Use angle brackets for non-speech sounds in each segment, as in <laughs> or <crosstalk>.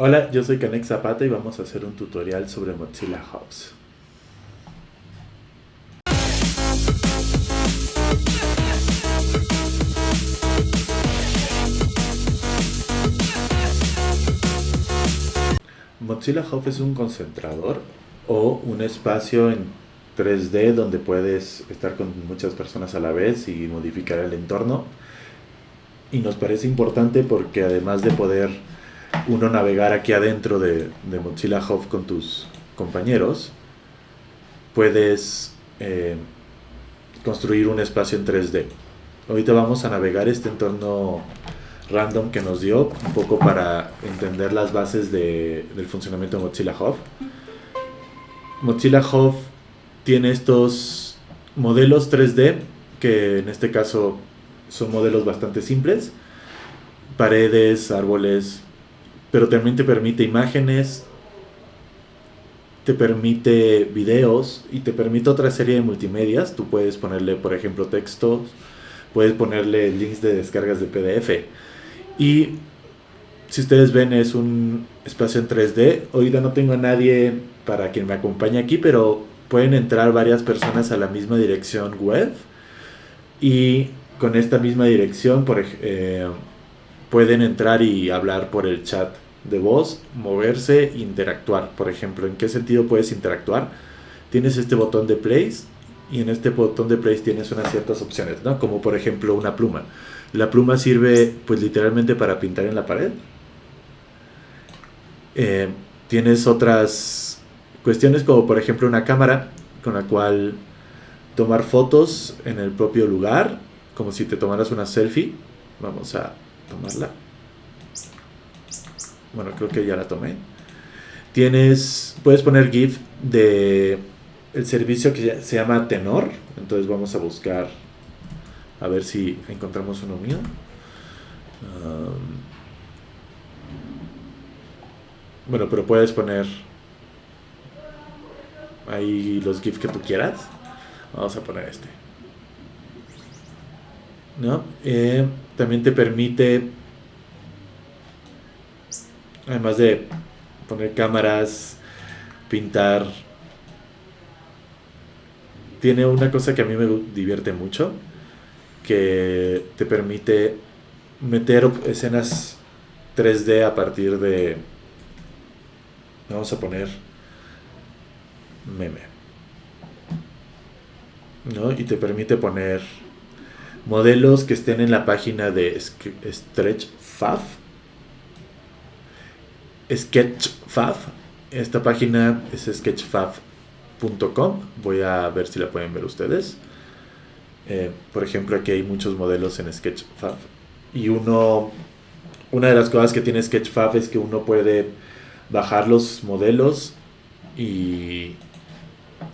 Hola, yo soy Canex Zapata y vamos a hacer un tutorial sobre Mozilla Hubs. Mozilla Hub es un concentrador o un espacio en 3D donde puedes estar con muchas personas a la vez y modificar el entorno. Y nos parece importante porque además de poder uno navegar aquí adentro de, Mozilla Hub con tus compañeros, puedes eh, construir un espacio en 3D. Ahorita vamos a navegar este entorno random que nos dio, un poco para entender las bases del funcionamiento de Mozilla Hub. Mozilla Hub tiene estos modelos 3D, que en este caso son modelos bastante simples, paredes, árboles, pero también te permite imágenes, te permite videos y te permite otra serie de multimedias. Tú puedes ponerle, por ejemplo, textos, puedes ponerle links de descargas de PDF. Y si ustedes ven, es un espacio en 3D. Ahorita no tengo a nadie para quien me acompañe aquí, pero pueden entrar varias personas a la misma dirección web. Y con esta misma dirección, por ejemplo, pueden entrar y hablar por el chat de voz, moverse, interactuar. Por ejemplo, ¿en qué sentido puedes interactuar? Tienes este botón de place y en este botón de place tienes unas ciertas opciones, ¿no? Como por ejemplo una pluma. La pluma sirve pues literalmente para pintar en la pared. Eh, tienes otras cuestiones como por ejemplo una cámara con la cual tomar fotos en el propio lugar, como si te tomaras una selfie. Vamos a tomarla. Bueno, creo que ya la tomé. Tienes, puedes poner GIF de el servicio que se llama Tenor. Entonces vamos a buscar a ver si encontramos uno mío. bueno, pero puedes poner ahí los GIFs que tú quieras. Vamos a poner este. ¿No? Eh, también te permite, además de poner cámaras, pintar, tiene una cosa que a mí me divierte mucho, que te permite meter escenas 3D a partir de, vamos a poner, meme. ¿no? Y te permite poner modelos que estén en la página de StretchFab. Sketchfab. Esta página es sketchfab.com. Voy a ver si la pueden ver ustedes. Eh, por ejemplo, aquí hay muchos modelos en Sketchfab. Y uno, una de las cosas que tiene Sketchfab es que uno puede bajar los modelos y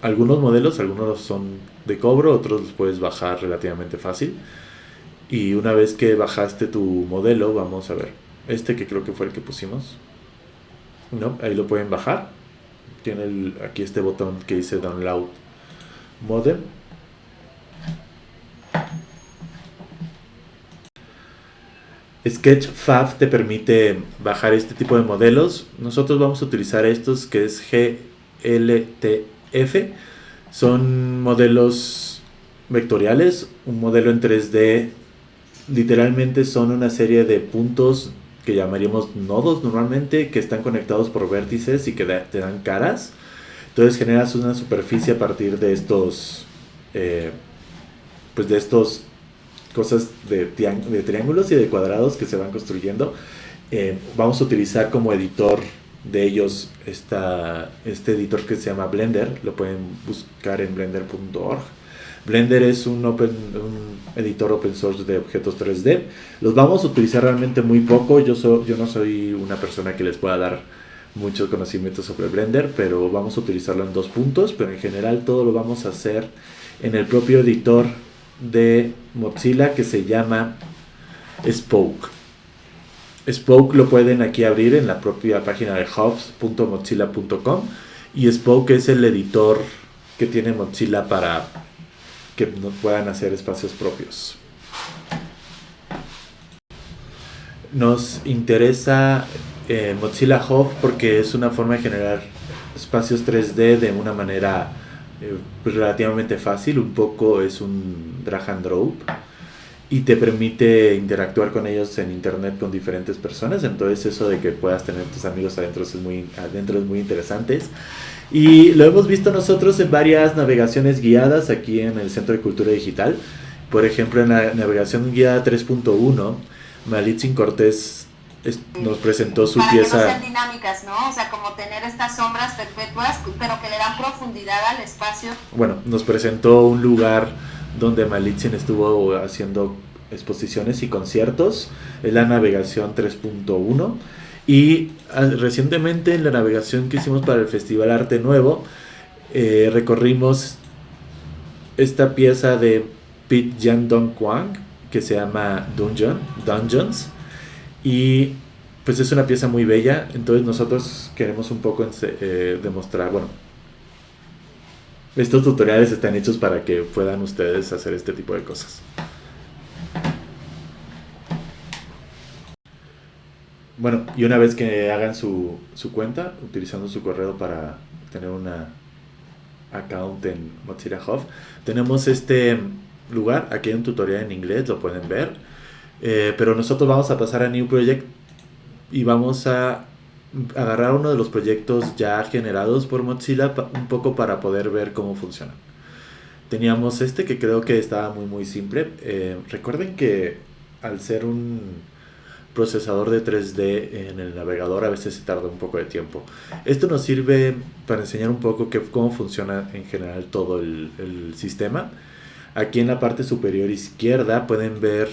algunos modelos, algunos son de cobro, otros los puedes bajar relativamente fácil. Y una vez que bajaste tu modelo, vamos a ver, este que creo que fue el que pusimos, ¿no? Ahí lo pueden bajar. Tiene aquí este botón que dice Download Modem. Sketchfab te permite bajar este tipo de modelos. Nosotros vamos a utilizar estos que es GLT F son modelos vectoriales, un modelo en 3D literalmente son una serie de puntos que llamaríamos nodos normalmente, que están conectados por vértices y que te dan caras. Entonces generas una superficie a partir de estos, eh, pues de estos cosas de, triángulos y de cuadrados que se van construyendo. Eh, vamos a utilizar como editor de ellos está este editor que se llama Blender, lo pueden buscar en blender.org. Blender es un, editor open source de objetos 3D. Los vamos a utilizar realmente muy poco. Yo, yo no soy una persona que les pueda dar mucho conocimiento sobre Blender, pero vamos a utilizarlo en dos puntos. Pero en general todo lo vamos a hacer en el propio editor de Mozilla que se llama Spoke. Spoke lo pueden aquí abrir en la propia página de hubs.mozilla.com y Spoke es el editor que tiene Mozilla para que puedan hacer espacios propios. Nos interesa eh, Mozilla Hub porque es una forma de generar espacios 3D de una manera eh, relativamente fácil, un poco es un drag and drop y te permite interactuar con ellos en internet con diferentes personas, entonces eso de que puedas tener tus amigos adentro es muy, adentro es muy interesante. Y lo hemos visto nosotros en varias navegaciones guiadas aquí en el Centro de Cultura Digital. Por ejemplo, en la navegación guiada 3.1, Malitzin Cortés nos presentó su pieza. Que no sean dinámicas, ¿no? O sea, como tener estas sombras perpetuas, pero que le dan profundidad al espacio. Bueno, nos presentó un lugar donde Malitzin estuvo haciendo exposiciones y conciertos. Es la navegación 3.1. Y ah, recientemente en la navegación que hicimos para el Festival Arte Nuevo, eh, recorrimos esta pieza de Pete Jan Dong Kwang que se llama Dungeon, Dungeons y pues es una pieza muy bella, entonces nosotros queremos un poco eh, demostrar, bueno, estos tutoriales están hechos para que puedan ustedes hacer este tipo de cosas. Bueno, y una vez que hagan su, su cuenta, utilizando su correo para tener una account en Mozilla Hub, tenemos este lugar, aquí hay un tutorial en inglés, lo pueden ver eh, pero nosotros vamos a pasar a New Project y vamos a agarrar uno de los proyectos ya generados por Mozilla un poco para poder ver cómo funcionan. Teníamos este que creo que estaba muy muy simple. Eh, recuerden que al ser un procesador de 3D en el navegador a veces se tarda un poco de tiempo. Esto nos sirve para enseñar un poco que, cómo funciona en general todo el, sistema. Aquí en la parte superior izquierda pueden ver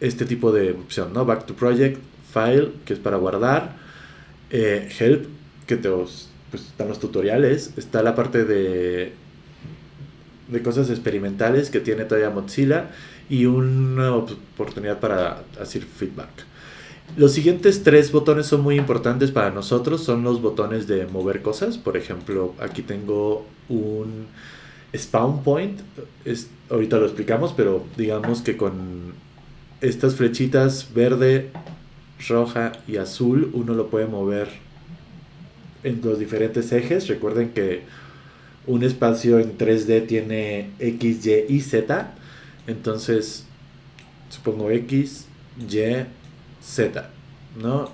este tipo de opción, ¿no? Back to Project, File, que es para guardar, eh, Help, que te pues, están los tutoriales, está la parte de, de cosas experimentales que tiene todavía Mozilla y una oportunidad para hacer feedback. Los siguientes tres botones son muy importantes para nosotros, son los botones de mover cosas, por ejemplo, aquí tengo un spawn point, es, ahorita lo explicamos, pero digamos que con estas flechitas verde, roja y azul, uno lo puede mover en los diferentes ejes. Recuerden que un espacio en 3D tiene X, Y y Z. Entonces, supongo X, Y, Z, ¿no?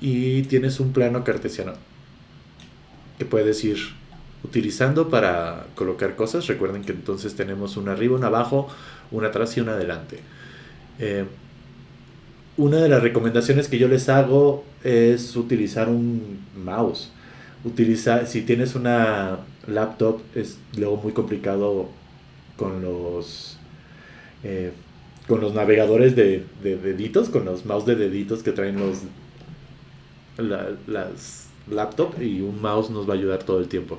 Y tienes un plano cartesiano que puedes ir utilizando para colocar cosas. Recuerden que entonces tenemos una arriba, una abajo, una atrás y una adelante. Eh, una de las recomendaciones que yo les hago es utilizar un mouse. Utiliza, si tienes una laptop es luego muy complicado con los eh, con los navegadores de, deditos, con los mouse de deditos que traen los las laptop y un mouse nos va a ayudar todo el tiempo.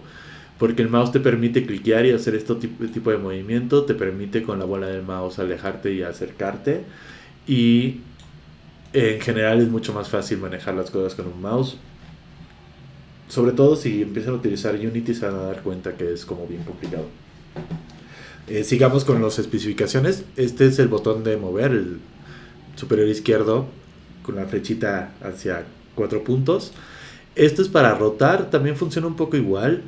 Porque el mouse te permite cliquear y hacer este tipo de movimiento, te permite con la bola del mouse alejarte y acercarte. Y en general es mucho más fácil manejar las cosas con un mouse. Sobre todo si empiezan a utilizar Unity se van a dar cuenta que es como bien complicado. Eh, sigamos con las especificaciones. Este es el botón de mover, el superior izquierdo, con la flechita hacia cuatro puntos. Esto es para rotar, también funciona un poco igual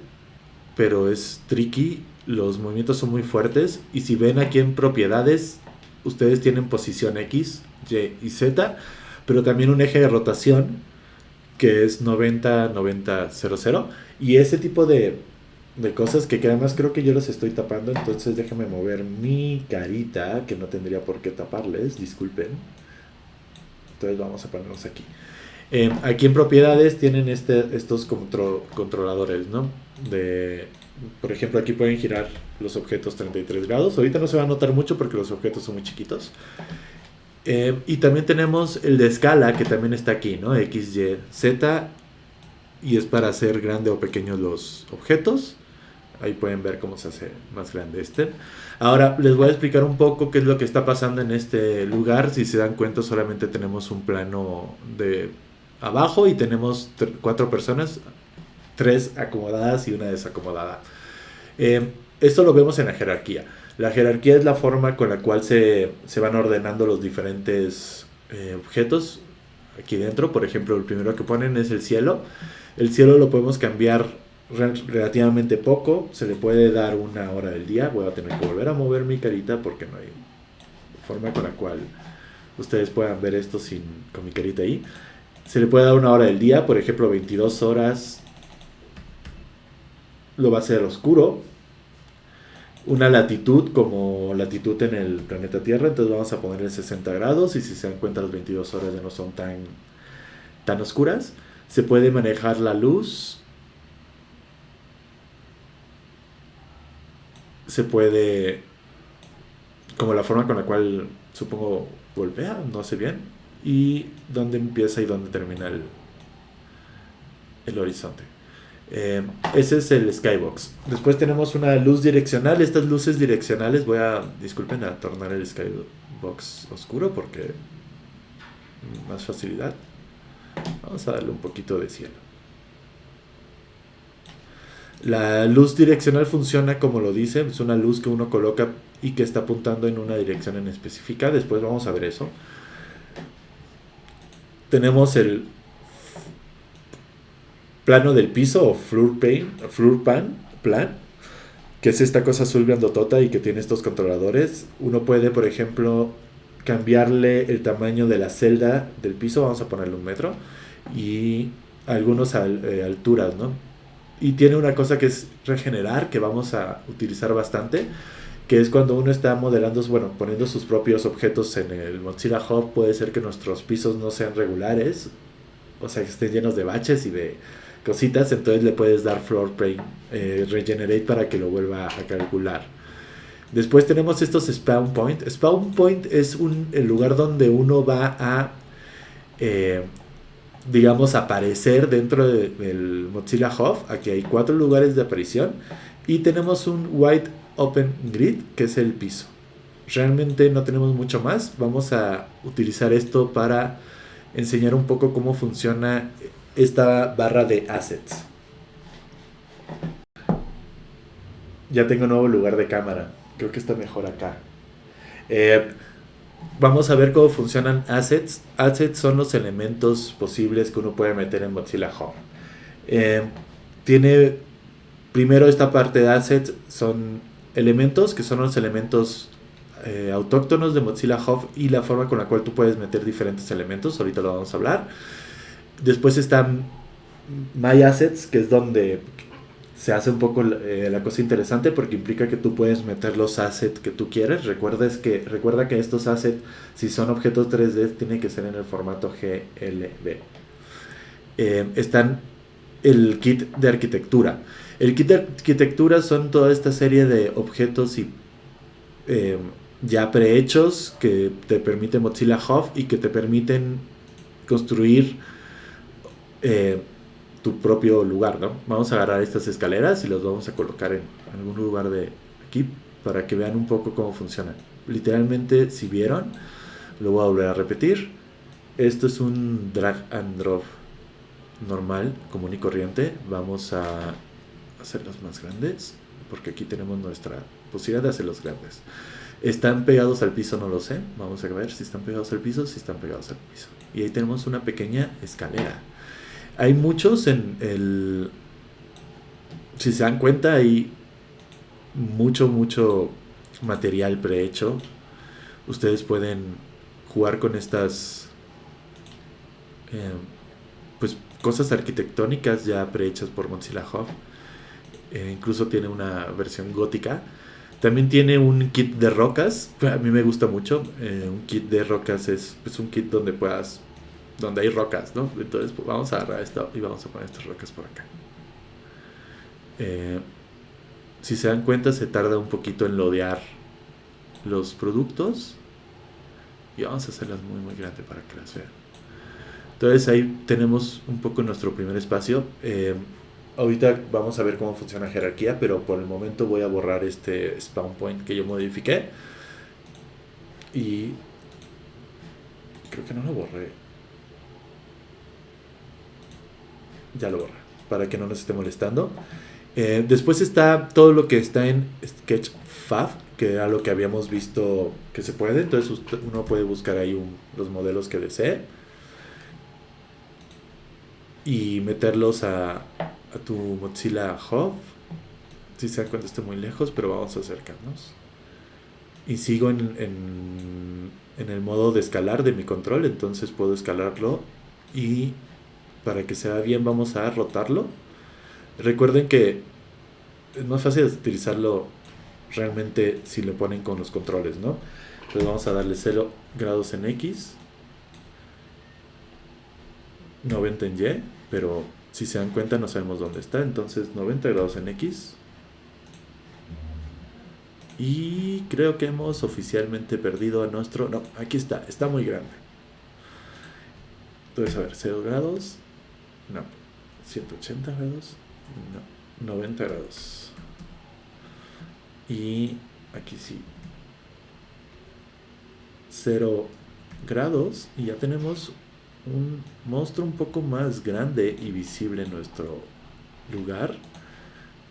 pero es tricky, los movimientos son muy fuertes y si ven aquí en propiedades, ustedes tienen posición X, Y y Z, pero también un eje de rotación que es 90, 90, 00 y ese tipo de, de cosas que, además creo que yo los estoy tapando, entonces déjame mover mi carita, que no tendría por qué taparles, disculpen. Entonces vamos a ponernos aquí. Eh, aquí en propiedades tienen este, estos controladores, ¿no? De, por ejemplo, aquí pueden girar los objetos 33 grados. Ahorita no se va a notar mucho porque los objetos son muy chiquitos. Eh, y también tenemos el de escala que también está aquí, ¿no? X, Y, Z. Y es para hacer grande o pequeños los objetos. Ahí pueden ver cómo se hace más grande este. Ahora les voy a explicar un poco qué es lo que está pasando en este lugar. Si se dan cuenta solamente tenemos un plano de abajo y tenemos cuatro personas, tres acomodadas y una desacomodada. Eh, esto lo vemos en la jerarquía. La jerarquía es la forma con la cual se, van ordenando los diferentes eh, objetos aquí dentro. Por ejemplo, el primero que ponen es el cielo. El cielo lo podemos cambiar relativamente poco. Se le puede dar una hora del día. Voy a tener que volver a mover mi carita porque no hay forma con la cual ustedes puedan ver esto sin con mi carita ahí. Se le puede dar una hora del día, por ejemplo 22 horas lo va a hacer oscuro. Una latitud como latitud en el planeta Tierra, entonces vamos a ponerle 60 grados y si se dan cuenta las 22 horas ya no son tan, tan oscuras. Se puede manejar la luz. Se puede, como la forma con la cual supongo golpea, no sé bien, y dónde empieza y dónde termina el, el horizonte. Eh, ese es el skybox. Después tenemos una luz direccional. Estas luces direccionales, voy a, disculpen, a tornar el skybox oscuro porque más facilidad. Vamos a darle un poquito de cielo. La luz direccional funciona como lo dice, es una luz que uno coloca y que está apuntando en una dirección en específica. Después vamos a ver eso. Tenemos el plano del piso o floor, floor pan, plan, que es esta cosa azul grandotota y que tiene estos controladores. Uno puede, por ejemplo, cambiarle el tamaño de la celda del piso, vamos a ponerle un metro, y algunas eh, alturas, ¿no? Y tiene una cosa que es regenerar, que vamos a utilizar bastante, que es cuando uno está modelando, bueno, poniendo sus propios objetos en el Mozilla Hub, puede ser que nuestros pisos no sean regulares, o sea, que estén llenos de baches y de cositas, entonces le puedes dar floor plane eh, regenerate para que lo vuelva a calcular. Después tenemos estos spawn point. Spawn point es un, el lugar donde uno va a, eh, digamos, aparecer dentro del Mozilla Hub. Aquí hay cuatro lugares de aparición. Y tenemos un white open grid, que es el piso. Realmente no tenemos mucho más. Vamos a utilizar esto para enseñar un poco cómo funciona esta barra de assets. Ya tengo nuevo lugar de cámara. Creo que está mejor acá. Eh, vamos a ver cómo funcionan assets. Assets son los elementos posibles que uno puede meter en Mozilla Home. Eh, tiene primero esta parte de assets son elementos que son los elementos eh, autóctonos de Mozilla Hub y la forma con la cual tú puedes meter diferentes elementos. Ahorita lo vamos a hablar. Después están My Assets, que es donde se hace un poco eh, la cosa interesante porque implica que tú puedes meter los assets que tú quieres. Recuerda, que, recuerda que estos assets, si son objetos 3D, tienen que ser en el formato GLB. Eh, están el kit de arquitectura. El kit de arquitectura son toda esta serie de objetos y eh, ya prehechos que te permite Mozilla Hub y que te permiten construir tu propio lugar, ¿no? Vamos a agarrar estas escaleras y las vamos a colocar en algún lugar de aquí para que vean un poco cómo funcionan. Literalmente, si vieron, lo voy a volver a repetir. Esto es un drag and drop normal, común y corriente. Vamos a hacerlos más grandes porque aquí tenemos nuestra posibilidad de hacerlos grandes. ¿Están pegados al piso? No lo sé. Vamos a ver si están pegados al piso, si están pegados al piso. Y ahí tenemos una pequeña escalera. Hay muchos en el... Si se dan cuenta, hay mucho, mucho material prehecho. Ustedes pueden jugar con estas... Eh, pues cosas arquitectónicas ya prehechas por Mozilla Hub. Eh, incluso tiene una versión gótica. También tiene un kit de rocas. A mí me gusta mucho. Eh, un kit de rocas es pues, un kit donde puedas donde hay rocas, ¿no? Entonces pues, vamos a agarrar esto y vamos a poner estas rocas por acá. Eh, si se dan cuenta se tarda un poquito en lodear los productos y vamos a hacerlas muy muy grandes para que las vean. Entonces ahí tenemos un poco nuestro primer espacio. Eh, ahorita vamos a ver cómo funciona jerarquía, pero por el momento voy a borrar este spawn point que yo modifiqué. Y creo que no lo borré. Ya lo borra, para que no nos esté molestando. Eh, después está todo lo que está en Sketchfab, que era lo que habíamos visto que se puede. Entonces uno puede buscar ahí los modelos que desee. y meterlos a, tu Mozilla Hub. Si se dan cuenta, estoy muy lejos, pero vamos a acercarnos. Y sigo en, en el modo de escalar de mi control, entonces puedo escalarlo y para que se vea bien vamos a rotarlo. Recuerden que es más fácil utilizarlo realmente si lo ponen con los controles, ¿no? Entonces vamos a darle 0 grados en X, 90 en Y, pero si se dan cuenta no sabemos dónde está, entonces 90 grados en X. Y creo que hemos oficialmente perdido a nuestro... No, aquí está, está muy grande. Entonces, a ver, 0 grados. No. 180 grados. No. 90 grados. Y aquí sí. 0 grados. Y ya tenemos un monstruo un poco más grande y visible en nuestro lugar.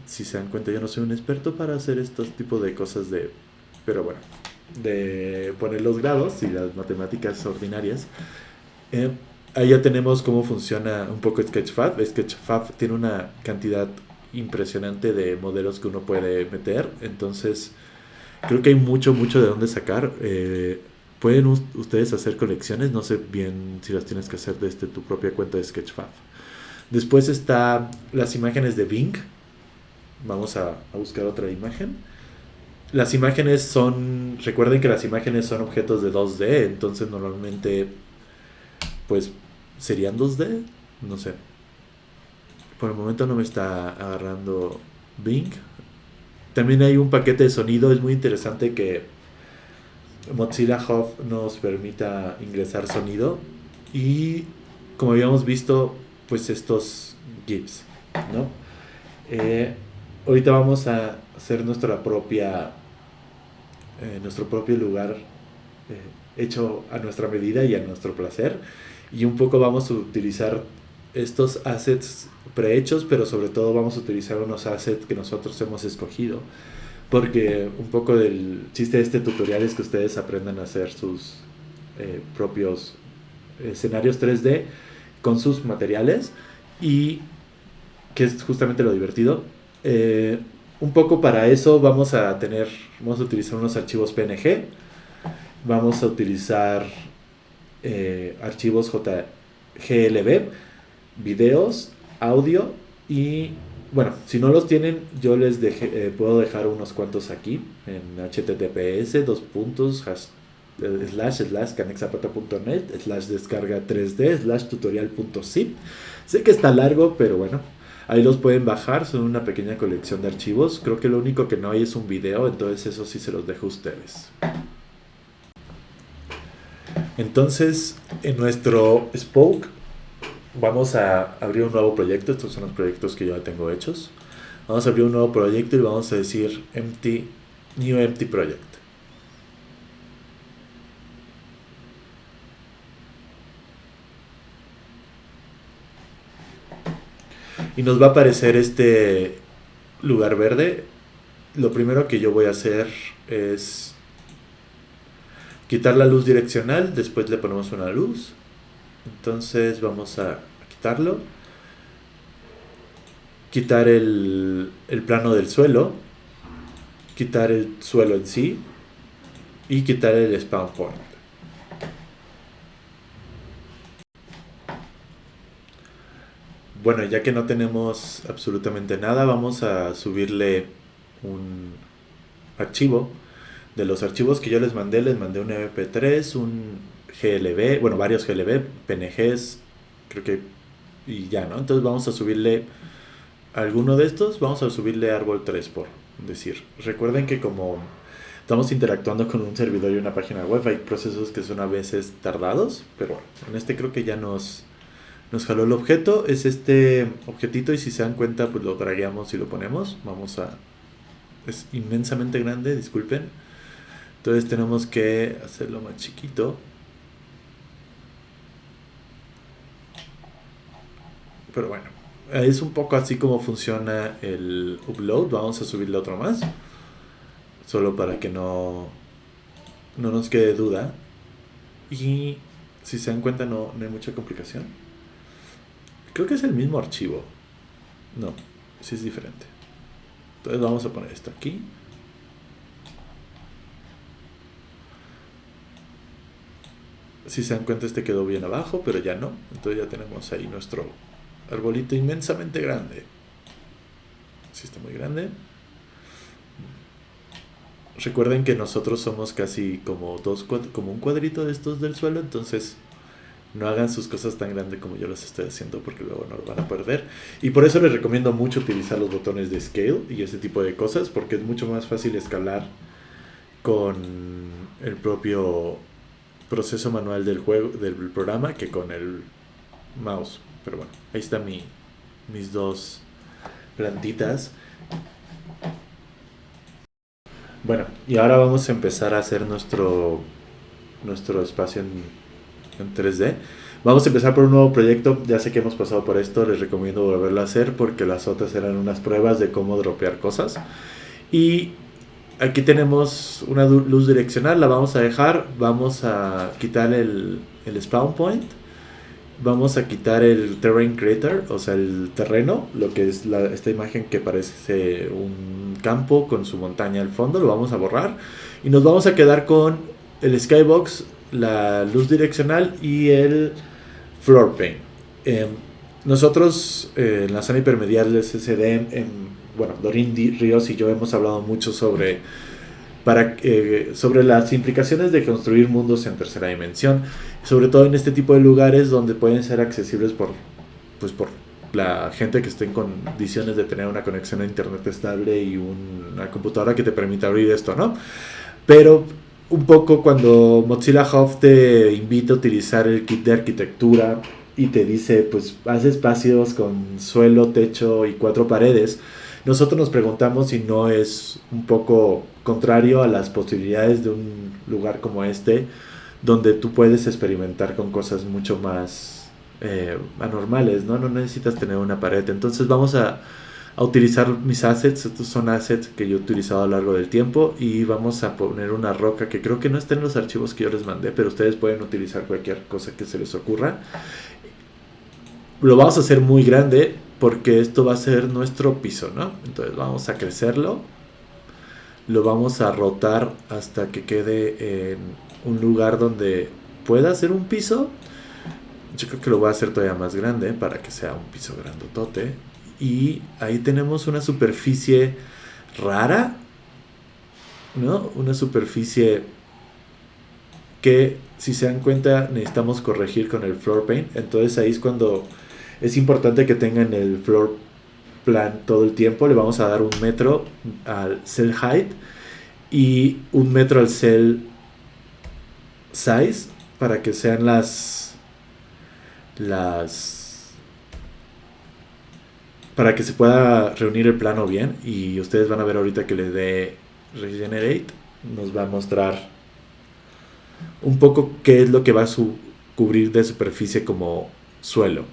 Si se dan cuenta, yo no soy un experto para hacer estos tipos de cosas de... Pero bueno, de poner los grados y las matemáticas ordinarias. Eh, ahí ya tenemos cómo funciona un poco Sketchfab. Sketchfab tiene una cantidad impresionante de modelos que uno puede meter. Entonces, creo que hay mucho, mucho de dónde sacar. Eh, pueden ustedes hacer colecciones, no sé bien si las tienes que hacer desde tu propia cuenta de Sketchfab. Después está las imágenes de Bing. Vamos a, a buscar otra imagen. Las imágenes son, recuerden que las imágenes son objetos de 2D, entonces normalmente pues serían 2D, no sé. Por el momento no me está agarrando Bing. También hay un paquete de sonido, es muy interesante que Mozilla Hub nos permita ingresar sonido y como habíamos visto, pues estos GIFs, ¿no? Eh, ahorita vamos a hacer nuestra propia, eh, nuestro propio lugar eh, hecho a nuestra medida y a nuestro placer y un poco vamos a utilizar estos assets prehechos, pero sobre todo vamos a utilizar unos assets que nosotros hemos escogido. Porque un poco del chiste de este tutorial es que ustedes aprendan a hacer sus eh, propios escenarios 3D con sus materiales y que es justamente lo divertido. Eh, un poco para eso vamos a tener, vamos a utilizar unos archivos PNG, vamos a utilizar eh, archivos JGLB, videos, audio y bueno, si no los tienen, yo les deje, eh, puedo dejar unos cuantos aquí en https dos puntos eh, slash slash canexapata.net slash descarga 3d slash tutorial.zip sé que está largo pero bueno ahí los pueden bajar son una pequeña colección de archivos. Creo que lo único que no hay es un video entonces eso sí se los dejo a ustedes entonces, en nuestro Spoke vamos a abrir un nuevo proyecto. Estos son los proyectos que yo ya tengo hechos. Vamos a abrir un nuevo proyecto y vamos a decir empty, new empty project. Y nos va a aparecer este lugar verde. Lo primero que yo voy a hacer es quitar la luz direccional, después le ponemos una luz. Entonces vamos a quitarlo. Quitar el, plano del suelo. Quitar el suelo en sí. Y quitar el spawn point. Bueno, ya que no tenemos absolutamente nada, vamos a subirle un archivo de los archivos que yo les mandé, les mandé un MP3, un GLB, bueno, varios GLB, PNGs, creo que, y ya, ¿no? Entonces vamos a subirle alguno de estos, vamos a subirle árbol 3 por decir. Recuerden que como estamos interactuando con un servidor y una página web, hay procesos que son a veces tardados, pero en este creo que ya nos, nos jaló el objeto, es este objetito y si se dan cuenta pues lo dragueamos y lo ponemos, vamos a... Es inmensamente grande, disculpen entonces tenemos que hacerlo más chiquito. Pero bueno, es un poco así como funciona el upload. Vamos a subirle otro más. Solo para que no, no nos quede duda. Y si se dan cuenta no, no hay mucha complicación. Creo que es el mismo archivo. No, sí es diferente. Entonces vamos a poner esto aquí. Si se dan cuenta, este quedó bien abajo, pero ya no. Entonces ya tenemos ahí nuestro arbolito inmensamente grande. Si está muy grande. Recuerden que nosotros somos casi como dos como un cuadrito de estos del suelo, entonces no hagan sus cosas tan grandes como yo las estoy haciendo porque luego no lo van a perder. Y por eso les recomiendo mucho utilizar los botones de scale y ese tipo de cosas porque es mucho más fácil escalar con el propio proceso manual del juego del programa que con el mouse. Pero bueno, ahí están mi, mis dos plantitas. Bueno, y ahora vamos a empezar a hacer nuestro, nuestro espacio en, 3D. Vamos a empezar por un nuevo proyecto. Ya sé que hemos pasado por esto, les recomiendo volverlo a hacer porque las otras eran unas pruebas de cómo dropear cosas. Y aquí tenemos una luz direccional, la vamos a dejar. Vamos a quitar el, el spawn point vamos a quitar el terrain creator, o sea, el terreno, lo que es esta imagen que parece un campo con su montaña al fondo, lo vamos a borrar y nos vamos a quedar con el skybox, la luz direccional y el floor paint. Em, nosotros eh, en la zona hipermedial del SSD, bueno, Dorin Ríos y yo hemos hablado mucho sobre para, eh, sobre las implicaciones de construir mundos en tercera dimensión, sobre todo en este tipo de lugares donde pueden ser accesibles por, pues por la gente que esté en condiciones de tener una conexión a internet estable y una computadora que te permita abrir esto, ¿no? Pero un poco cuando Mozilla Hub te invita a utilizar el kit de arquitectura y te dice, pues haz espacios con suelo, techo y cuatro paredes, nosotros nos preguntamos si no es un poco contrario a las posibilidades de un lugar como este, donde tú puedes experimentar con cosas mucho más eh, anormales, ¿no? No necesitas tener una pared. Entonces vamos a, a, utilizar mis assets, estos son assets que yo he utilizado a lo largo del tiempo y vamos a poner una roca que creo que no está en los archivos que yo les mandé, pero ustedes pueden utilizar cualquier cosa que se les ocurra. Lo vamos a hacer muy grande porque esto va a ser nuestro piso, ¿no? Entonces vamos a crecerlo lo vamos a rotar hasta que quede en un lugar donde pueda ser un piso. Yo creo que lo voy a hacer todavía más grande para que sea un piso grandotote. Y ahí tenemos una superficie rara, ¿no? Una superficie que si se dan cuenta necesitamos corregir con el floor paint. Entonces ahí es cuando es importante que tengan el floor plan todo el tiempo. Le vamos a dar un metro al cell height y un metro al cell size para que sean las las para que se pueda reunir el plano bien y ustedes van a ver ahorita que le dé regenerate nos va a mostrar un poco qué es lo que va a cubrir de superficie como suelo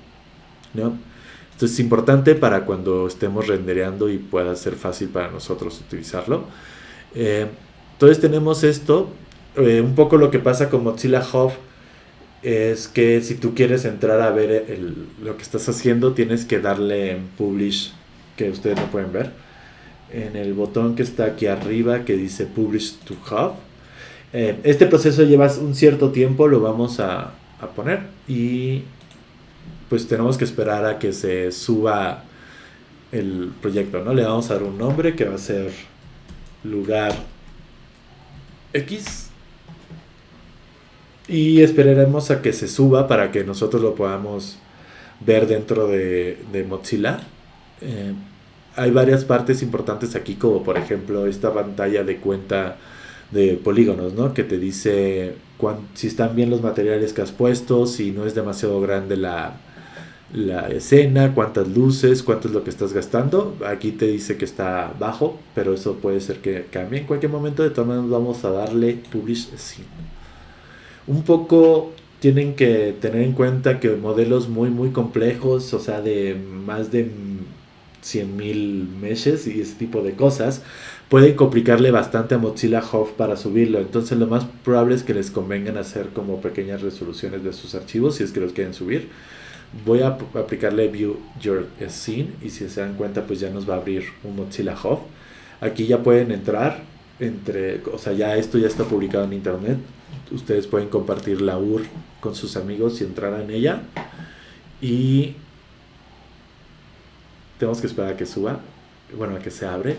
Esto es importante para cuando estemos rendereando y pueda ser fácil para nosotros utilizarlo. Eh, entonces tenemos esto. Eh, un poco lo que pasa con Mozilla Hub es que si tú quieres entrar a ver lo que estás haciendo, tienes que darle en Publish, que ustedes no pueden ver, en el botón que está aquí arriba que dice Publish to Hub. Eh, este proceso lleva un cierto tiempo, lo vamos a, a poner y pues tenemos que esperar a que se suba el proyecto, ¿no? Le vamos a dar un nombre que va a ser lugar X y esperaremos a que se suba para que nosotros lo podamos ver dentro de, Mozilla. Eh, hay varias partes importantes aquí, como por ejemplo esta pantalla de cuenta de polígonos, ¿no? Que te dice si están bien los materiales que has puesto, si no es demasiado grande la, la escena, cuántas luces, cuánto es lo que estás gastando. Aquí te dice que está bajo, pero eso puede ser que cambie en cualquier momento. De todas maneras vamos a darle Publish Scene. Un poco tienen que tener en cuenta que modelos muy muy complejos, o sea, de más de 100.000 meshes y ese tipo de cosas, pueden complicarle bastante a Mozilla Hub para subirlo. Entonces lo más probable es que les convengan hacer como pequeñas resoluciones de sus archivos si es que los quieren subir Voy a aplicarle View Your Scene y si se dan cuenta pues ya nos va a abrir un Mozilla Hub. Aquí ya pueden entrar entre, o sea, ya esto ya está publicado en internet. Ustedes pueden compartir la UR con sus amigos y entrar en ella. Y tenemos que esperar a que suba, bueno, a que se abre.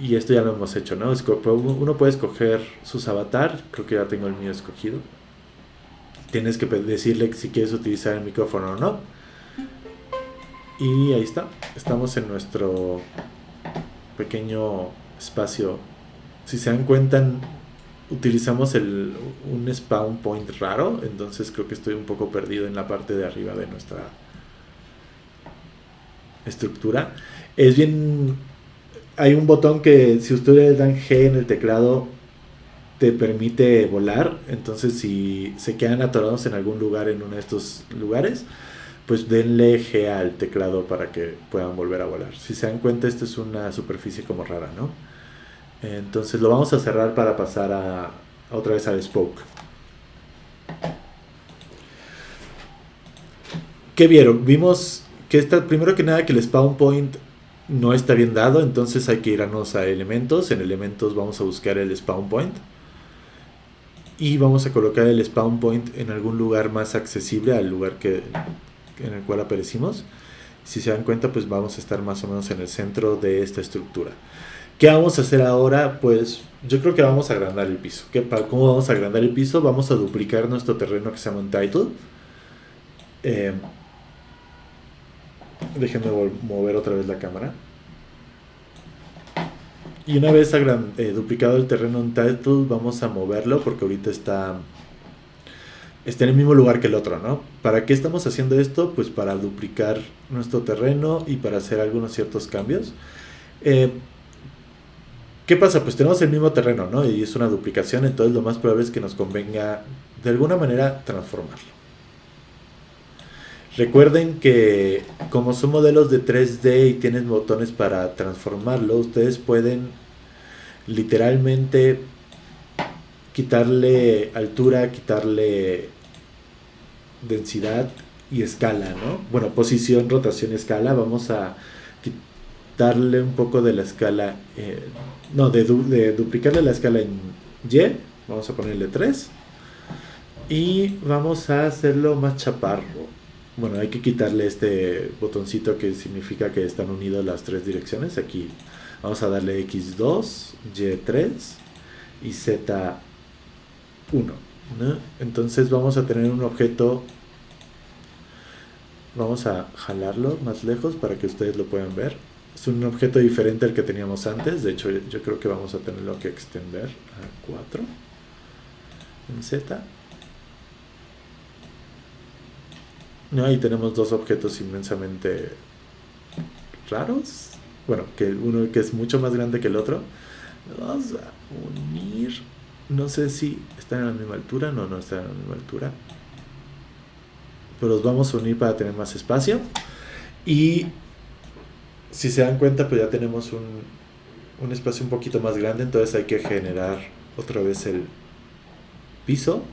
Y esto ya lo hemos hecho, ¿no? Uno puede escoger sus avatar, creo que ya tengo el mío escogido. Tienes que decirle si quieres utilizar el micrófono o no. Y ahí está, estamos en nuestro pequeño espacio. Si se dan cuenta, utilizamos el, un spawn point raro, entonces creo que estoy un poco perdido en la parte de arriba de nuestra estructura. Es bien... Hay un botón que si ustedes dan G en el teclado te permite volar, entonces si se quedan atorados en algún lugar en uno de estos lugares, pues denle G al teclado para que puedan volver a volar. Si se dan cuenta, esto es una superficie como rara, ¿no? Entonces lo vamos a cerrar para pasar a, otra vez al Spoke. ¿Qué vieron? Vimos que está, primero que nada que el spawn point no está bien dado, entonces hay que irnos a elementos. En elementos vamos a buscar el spawn point. Y vamos a colocar el spawn point en algún lugar más accesible al lugar que, en el cual aparecimos. Si se dan cuenta, pues vamos a estar más o menos en el centro de esta estructura. ¿Qué vamos a hacer ahora? Pues yo creo que vamos a agrandar el piso. ¿Qué, ¿Cómo vamos a agrandar el piso? Vamos a duplicar nuestro terreno que se llama un title. Eh, déjenme mover otra vez la cámara. Y una vez eh, duplicado el terreno en title, vamos a moverlo porque ahorita está, está en el mismo lugar que el otro, ¿no? ¿Para qué estamos haciendo esto? Pues para duplicar nuestro terreno y para hacer algunos ciertos cambios. Eh, ¿Qué pasa? Pues tenemos el mismo terreno, ¿no? Y es una duplicación, entonces lo más probable es que nos convenga de alguna manera transformarlo. Recuerden que como son modelos de 3D y tienen botones para transformarlo, ustedes pueden literalmente quitarle altura, quitarle densidad y escala, ¿no? Bueno, posición, rotación, escala. Vamos a quitarle un poco de la escala eh, no, de, duplicarle la escala en Y, vamos a ponerle 3. Y vamos a hacerlo más chaparro. Bueno, hay que quitarle este botoncito que significa que están unidas las tres direcciones. Aquí vamos a darle X2, Y3 y Z1. Entonces vamos a tener un objeto. Vamos a jalarlo más lejos para que ustedes lo puedan ver es un objeto diferente al que teníamos antes. De hecho, yo creo que vamos a tenerlo que extender a 4 en Z. Ahí tenemos dos objetos inmensamente raros. Bueno, que uno que es mucho más grande que el otro. Vamos a unir. No sé si están a la misma altura. No, no están a la misma altura. Pero los vamos a unir para tener más espacio. Y si se dan cuenta, pues ya tenemos un, espacio un poquito más grande, entonces hay que generar otra vez el piso.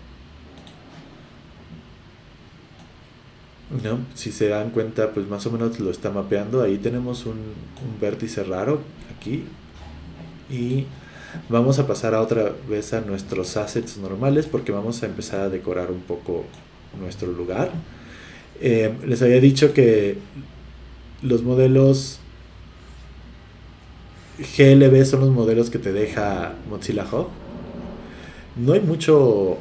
¿No? Si se dan cuenta, pues más o menos lo está mapeando. Ahí tenemos un, un vértice raro aquí. Y vamos a pasar a otra vez a nuestros assets normales porque vamos a empezar a decorar un poco nuestro lugar. Eh, les había dicho que los modelos GLB son los modelos que te deja Mozilla Hub. No hay mucho.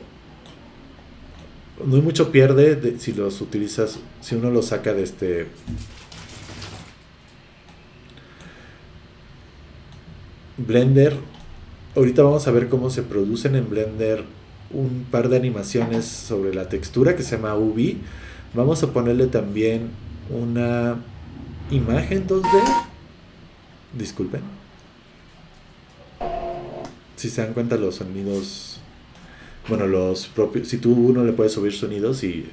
No hay mucho pierde si los utilizas. Si uno los saca de este. Blender. Ahorita vamos a ver cómo se producen en Blender un par de animaciones sobre la textura que se llama UV. Vamos a ponerle también una imagen 2D. Disculpen si se dan cuenta los sonidos, bueno, los propios, si tú uno le puedes subir sonidos y,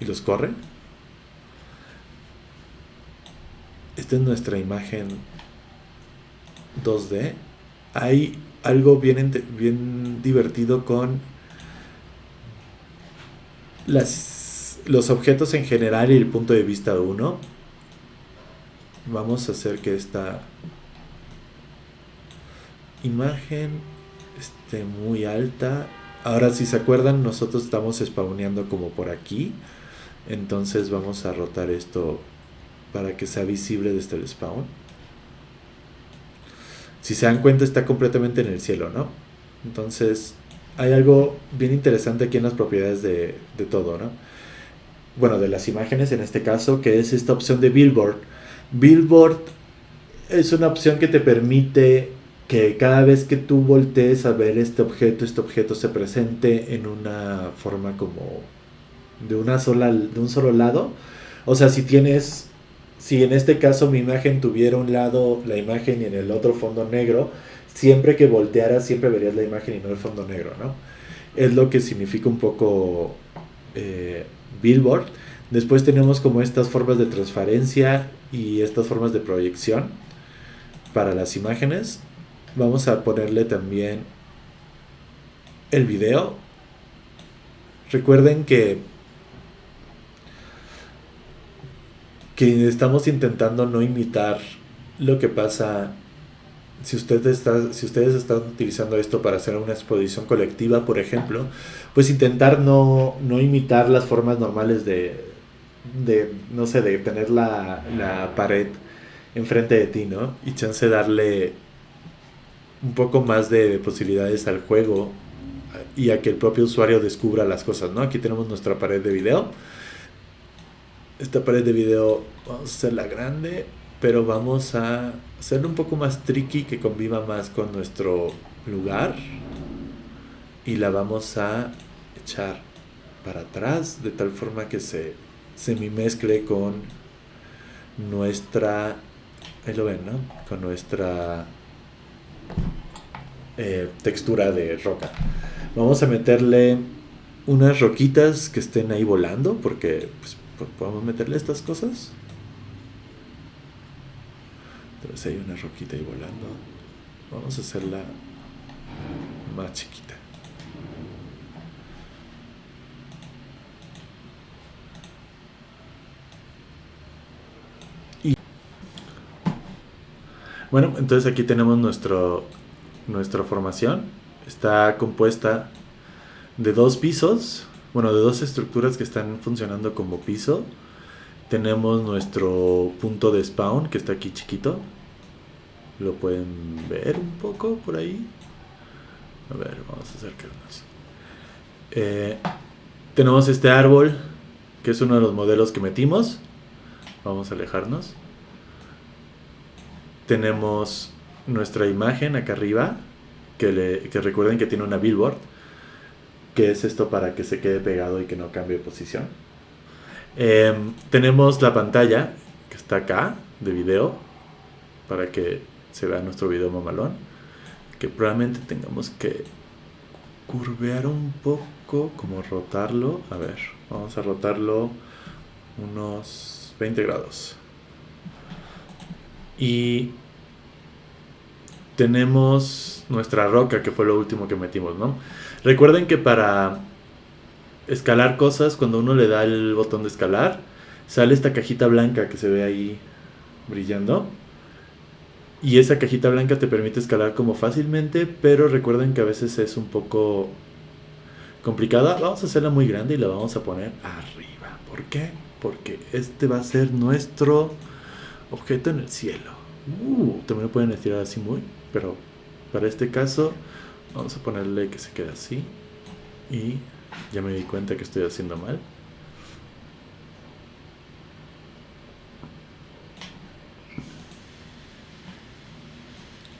y los corre. Esta es nuestra imagen 2D. Hay algo bien, bien divertido con las los objetos en general y el punto de vista de uno. Vamos a hacer que esta imagen muy alta. Ahora si se acuerdan nosotros estamos spawneando como por aquí. Entonces vamos a rotar esto para que sea visible desde el spawn. Si se dan cuenta está completamente en el cielo, ¿no? Entonces hay algo bien interesante aquí en las propiedades de, de todo, ¿no? Bueno, de las imágenes en este caso, que es esta opción de billboard. Billboard es una opción que te permite que cada vez que tú voltees a ver este objeto, este objeto se presente en una forma como de una sola de un solo lado. O sea, si tienes si en este caso mi imagen tuviera un lado la imagen y en el otro fondo negro, siempre que voltearas siempre verías la imagen y no el fondo negro, ¿no? Es lo que significa un poco eh, Billboard. Después tenemos como estas formas de transparencia y estas formas de proyección para las imágenes. Vamos a ponerle también el video. Recuerden que que estamos intentando no imitar lo que pasa si, está, si ustedes están utilizando esto para hacer una exposición colectiva, por ejemplo, pues intentar no, no imitar las formas normales de, de, no sé, de tener la, la pared enfrente de ti, ¿no? Y chance darle un poco más de posibilidades al juego y a que el propio usuario descubra las cosas, ¿no? Aquí tenemos nuestra pared de video. Esta pared de video vamos a hacerla grande, pero vamos a hacerlo un poco más tricky que conviva más con nuestro lugar y la vamos a echar para atrás de tal forma que se semi mezcle con nuestra ahí lo ven, ¿no? con nuestra eh, textura de roca. Vamos a meterle unas roquitas que estén ahí volando, porque pues, podemos meterle estas cosas. Entonces hay una roquita ahí volando. Vamos a hacerla más chiquita. Y bueno, entonces aquí tenemos nuestro nuestra formación está compuesta de dos pisos, bueno, de dos estructuras que están funcionando como piso. Tenemos nuestro punto de spawn que está aquí chiquito. Lo pueden ver un poco por ahí. A ver, vamos a acercarnos. Eh, tenemos este árbol que es uno de los modelos que metimos. Vamos a alejarnos. Tenemos nuestra imagen acá arriba, que, le, que recuerden que tiene una billboard, que es esto para que se quede pegado y que no cambie de posición. Em, tenemos la pantalla que está acá de video para que se vea nuestro video mamalón. Que probablemente tengamos que curvear un poco, como rotarlo. A ver, vamos a rotarlo unos 20 grados. Y tenemos nuestra roca, que fue lo último que metimos, ¿no? Recuerden que para escalar cosas, cuando uno le da el botón de escalar, sale esta cajita blanca que se ve ahí brillando. Y esa cajita blanca te permite escalar como fácilmente, pero recuerden que a veces es un poco complicada. Vamos a hacerla muy grande y la vamos a poner arriba. ¿Por qué? Porque este va a ser nuestro objeto en el cielo. Uh, también lo pueden estirar así muy pero para este caso vamos a ponerle que se quede así. Y ya me di cuenta que estoy haciendo mal.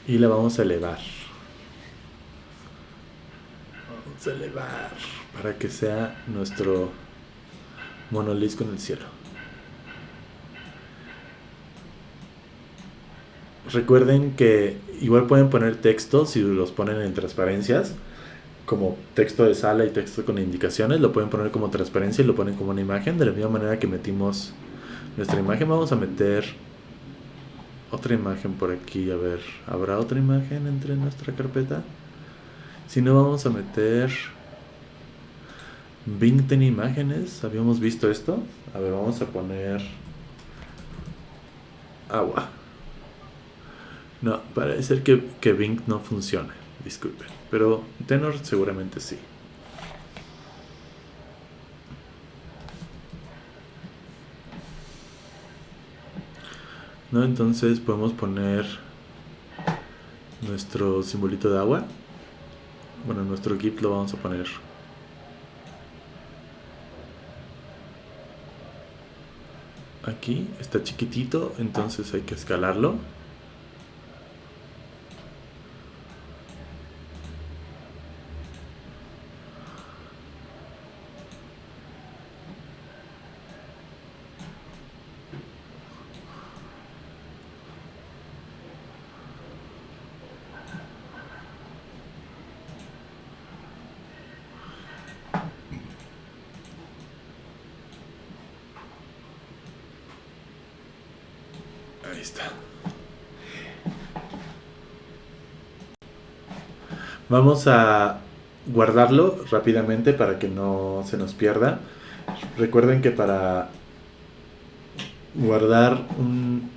Y la vamos a elevar. Vamos a elevar para que sea nuestro monolisco en el cielo. Recuerden que igual pueden poner textos si los ponen en transparencias, como texto de sala y texto con indicaciones, lo pueden poner como transparencia y lo ponen como una imagen. De la misma manera que metimos nuestra imagen, vamos a meter otra imagen por aquí. A ver, ¿habrá otra imagen entre nuestra carpeta? Si no, vamos a meter Bing tiene imágenes, habíamos visto esto. A ver, vamos a poner agua. No, parece que, que Bing no funciona, disculpen. Pero Tenor seguramente sí. ¿no? Entonces podemos poner nuestro simbolito de agua. Bueno, nuestro GIF lo vamos a poner aquí. Está chiquitito, entonces hay que escalarlo. Vamos a guardarlo rápidamente para que no se nos pierda. Recuerden que para guardar un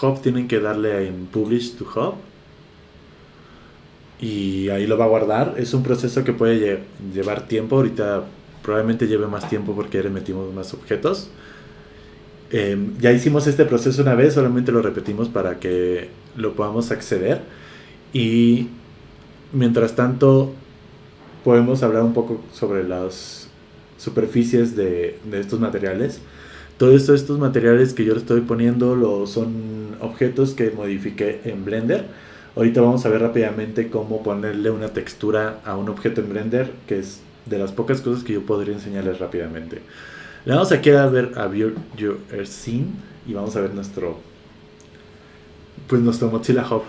hub tienen que darle en Publish to Hub. Y ahí lo va a guardar. Es un proceso que puede llevar tiempo. Ahorita probablemente lleve más tiempo porque le metimos más objetos. Em, ya hicimos este proceso una vez, solamente lo repetimos para que lo podamos acceder. Y Mientras tanto, podemos hablar un poco sobre las superficies de, estos materiales. Todos estos materiales que yo estoy poniendo son objetos que modifiqué en Blender. Ahorita vamos a ver rápidamente cómo ponerle una textura a un objeto en Blender, que es de las pocas cosas que yo podría enseñarles rápidamente. Le vamos aquí a ver a View Your Scene y vamos a ver nuestro pues nuestro Mozilla Hub.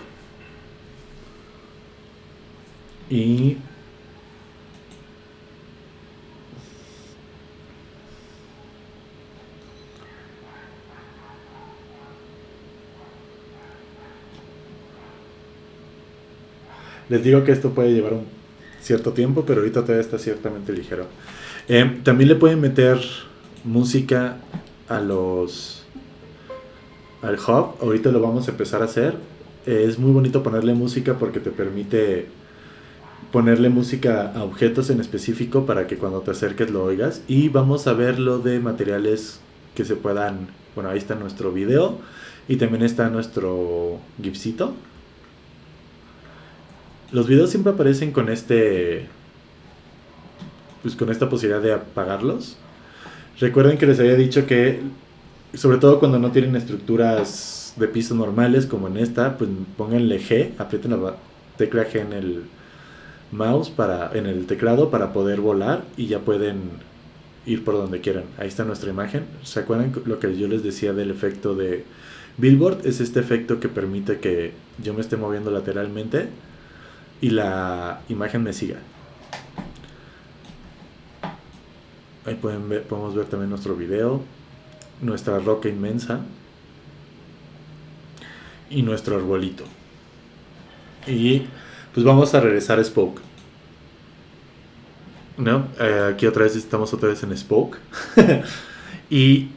Y Les digo que esto puede llevar un cierto tiempo, pero ahorita todavía está ciertamente ligero. Eh, también le pueden meter música a los al hub. Ahorita lo vamos a empezar a hacer. es muy bonito ponerle música porque te permite ponerle música a objetos en específico para que cuando te acerques lo oigas. Y vamos a ver lo de materiales que se puedan... Bueno, ahí está nuestro video y también está nuestro gifcito. Los videos siempre aparecen con este... Pues con esta posibilidad de apagarlos. Recuerden que les había dicho que, sobre todo cuando no tienen estructuras de piso normales como en esta, pues pónganle G, aprieten la tecla G en el mouse para, en el teclado para poder volar y ya pueden ir por donde quieran. Ahí está nuestra imagen. ¿Se acuerdan lo que yo les decía del efecto de Billboard? Es este efecto que permite que yo me esté moviendo lateralmente y la imagen me siga. Ahí pueden ver, podemos ver también nuestro video, nuestra roca inmensa y nuestro arbolito. Y pues vamos a regresar a Spoke. ¿No? Eh, aquí otra vez estamos otra vez en Spoke. <laughs> y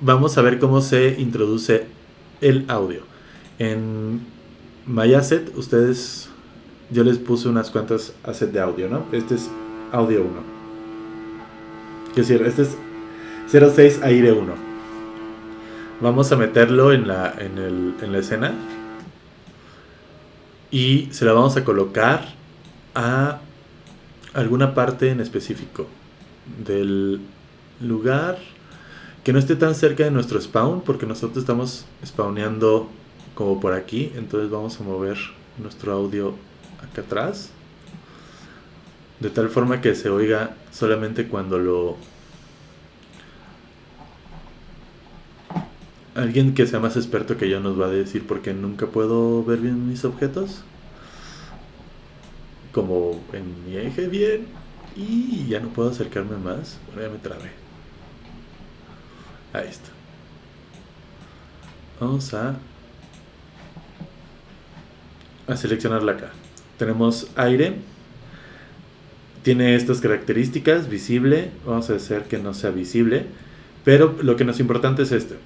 vamos a ver cómo se introduce el audio. En MyAsset, ustedes, yo les puse unas cuantas assets de audio, ¿no? Este es audio 1. Es decir, este es 06 aire 1. Vamos a meterlo en la, en, el, en la escena y se la vamos a colocar a alguna parte en específico del lugar que no esté tan cerca de nuestro spawn porque nosotros estamos spawneando como por aquí. Entonces vamos a mover nuestro audio acá atrás de tal forma que se oiga solamente cuando lo Alguien que sea más experto que yo nos va a decir por qué nunca puedo ver bien mis objetos. Como en mi eje bien. Y ya no puedo acercarme más. Ahora ya me trabé. Ahí está. Vamos a, a seleccionarla acá. Tenemos aire. tiene estas características, visible, vamos a hacer que no sea visible, pero lo que nos es importante es este.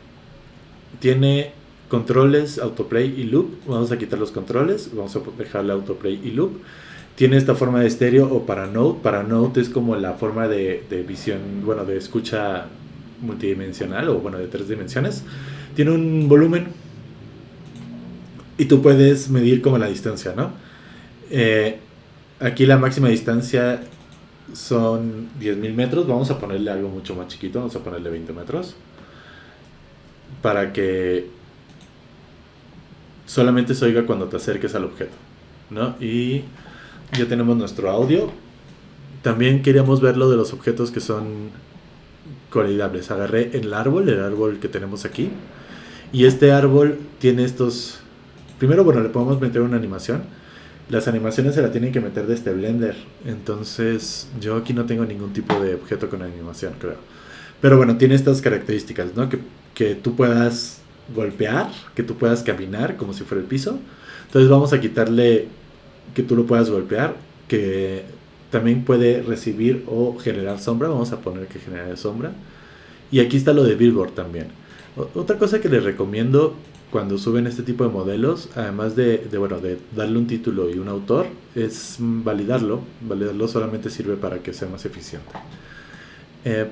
Tiene controles, autoplay y loop, vamos a quitar los controles, vamos a dejarle autoplay y loop. Tiene esta forma de estéreo o para note, para note es como la forma de, visión, bueno, de escucha multidimensional o bueno, de tres dimensiones. Tiene un volumen y tú puedes medir como la distancia, ¿no? Eh, aquí la máxima distancia son 10.000 metros. Vamos a ponerle algo mucho más chiquito. Vamos a ponerle 20 metros. Para que solamente se oiga cuando te acerques al objeto. ¿no? Y ya tenemos nuestro audio. También queríamos ver lo de los objetos que son colidables. Agarré el árbol, el árbol que tenemos aquí. Y este árbol tiene estos... Primero, bueno, le podemos meter una animación las animaciones se la tienen que meter de este Blender. Entonces, yo aquí no tengo ningún tipo de objeto con animación, creo. Pero bueno, tiene estas características, ¿no? Que, que tú puedas golpear, que tú puedas caminar como si fuera el piso. Entonces vamos a quitarle que tú lo puedas golpear, que también puede recibir o generar sombra. Vamos a poner que genere sombra. Y aquí está lo de Billboard también. otra cosa que les recomiendo cuando suben este tipo de modelos, además de, bueno, de darle un título y un autor, es validarlo. Validarlo solamente sirve para que sea más eficiente. Eh,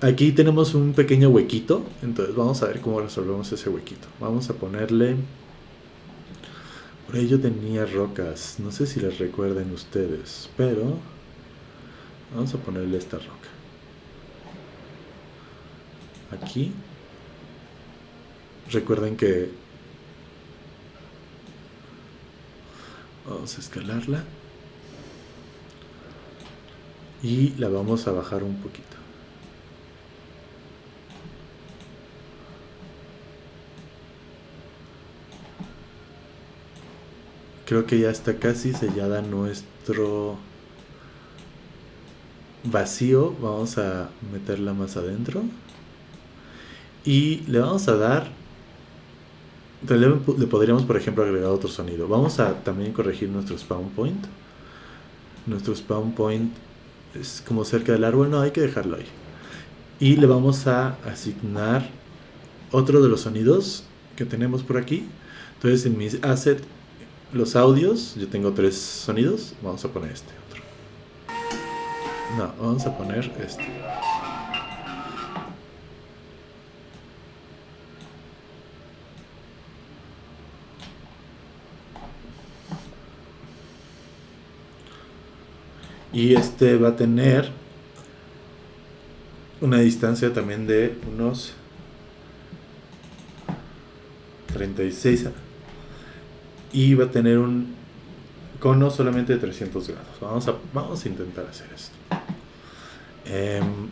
aquí tenemos un pequeño huequito, entonces vamos a ver cómo resolvemos ese huequito. Vamos a ponerle... Por ahí yo tenía rocas, no sé si las recuerden ustedes, pero vamos a ponerle esta roca. Aquí Recuerden que vamos a escalarla y la vamos a bajar un poquito. Creo que ya está casi sellada nuestro vacío. Vamos a meterla más adentro. Y le vamos a dar le podríamos, por ejemplo, agregar otro sonido. Vamos a también corregir nuestro spawn point. Nuestro spawn point es como cerca del árbol, no, hay que dejarlo ahí. Y le vamos a asignar otro de los sonidos que tenemos por aquí. Entonces en mis asset, los audios, yo tengo tres sonidos, vamos a poner este otro. No, vamos a poner este. Y este va a tener una distancia también de unos 36 y va a tener un cono solamente de 300 grados. Vamos a, vamos a intentar hacer esto. Em,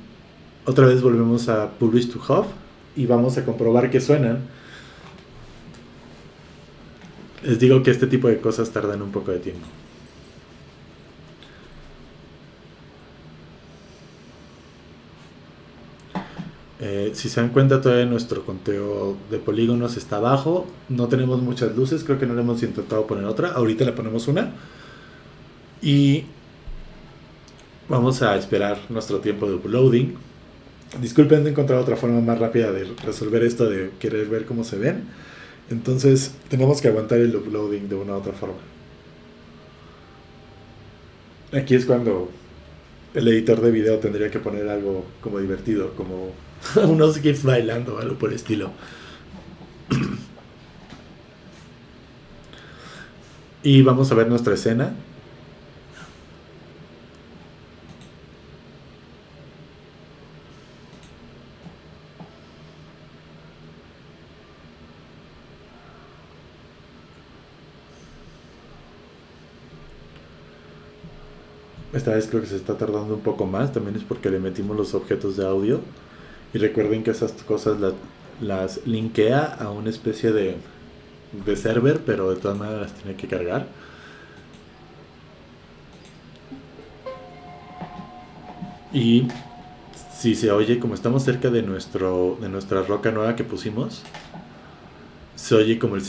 otra vez volvemos a Publish to Hub y vamos a comprobar que suenan. Les digo que este tipo de cosas tardan un poco de tiempo. Eh, si se dan cuenta, todavía nuestro conteo de polígonos está abajo. No tenemos muchas luces, creo que no le hemos intentado poner otra. Ahorita le ponemos una. Y vamos a esperar nuestro tiempo de uploading. Disculpen, de encontrar otra forma más rápida de resolver esto de querer ver cómo se ven. Entonces, tenemos que aguantar el uploading de una u otra forma. Aquí es cuando el editor de video tendría que poner algo como divertido, como <laughs> unos GIFs bailando, algo por el estilo. <clears throat> y vamos a ver nuestra escena. Esta vez creo que se está tardando un poco más, también es porque le metimos los objetos de audio. Y recuerden que esas cosas las linkea a una especie de, de server, pero de todas maneras las tiene que cargar. Y si se oye, como estamos cerca de, nuestro, de nuestra roca nueva que pusimos, se oye como el,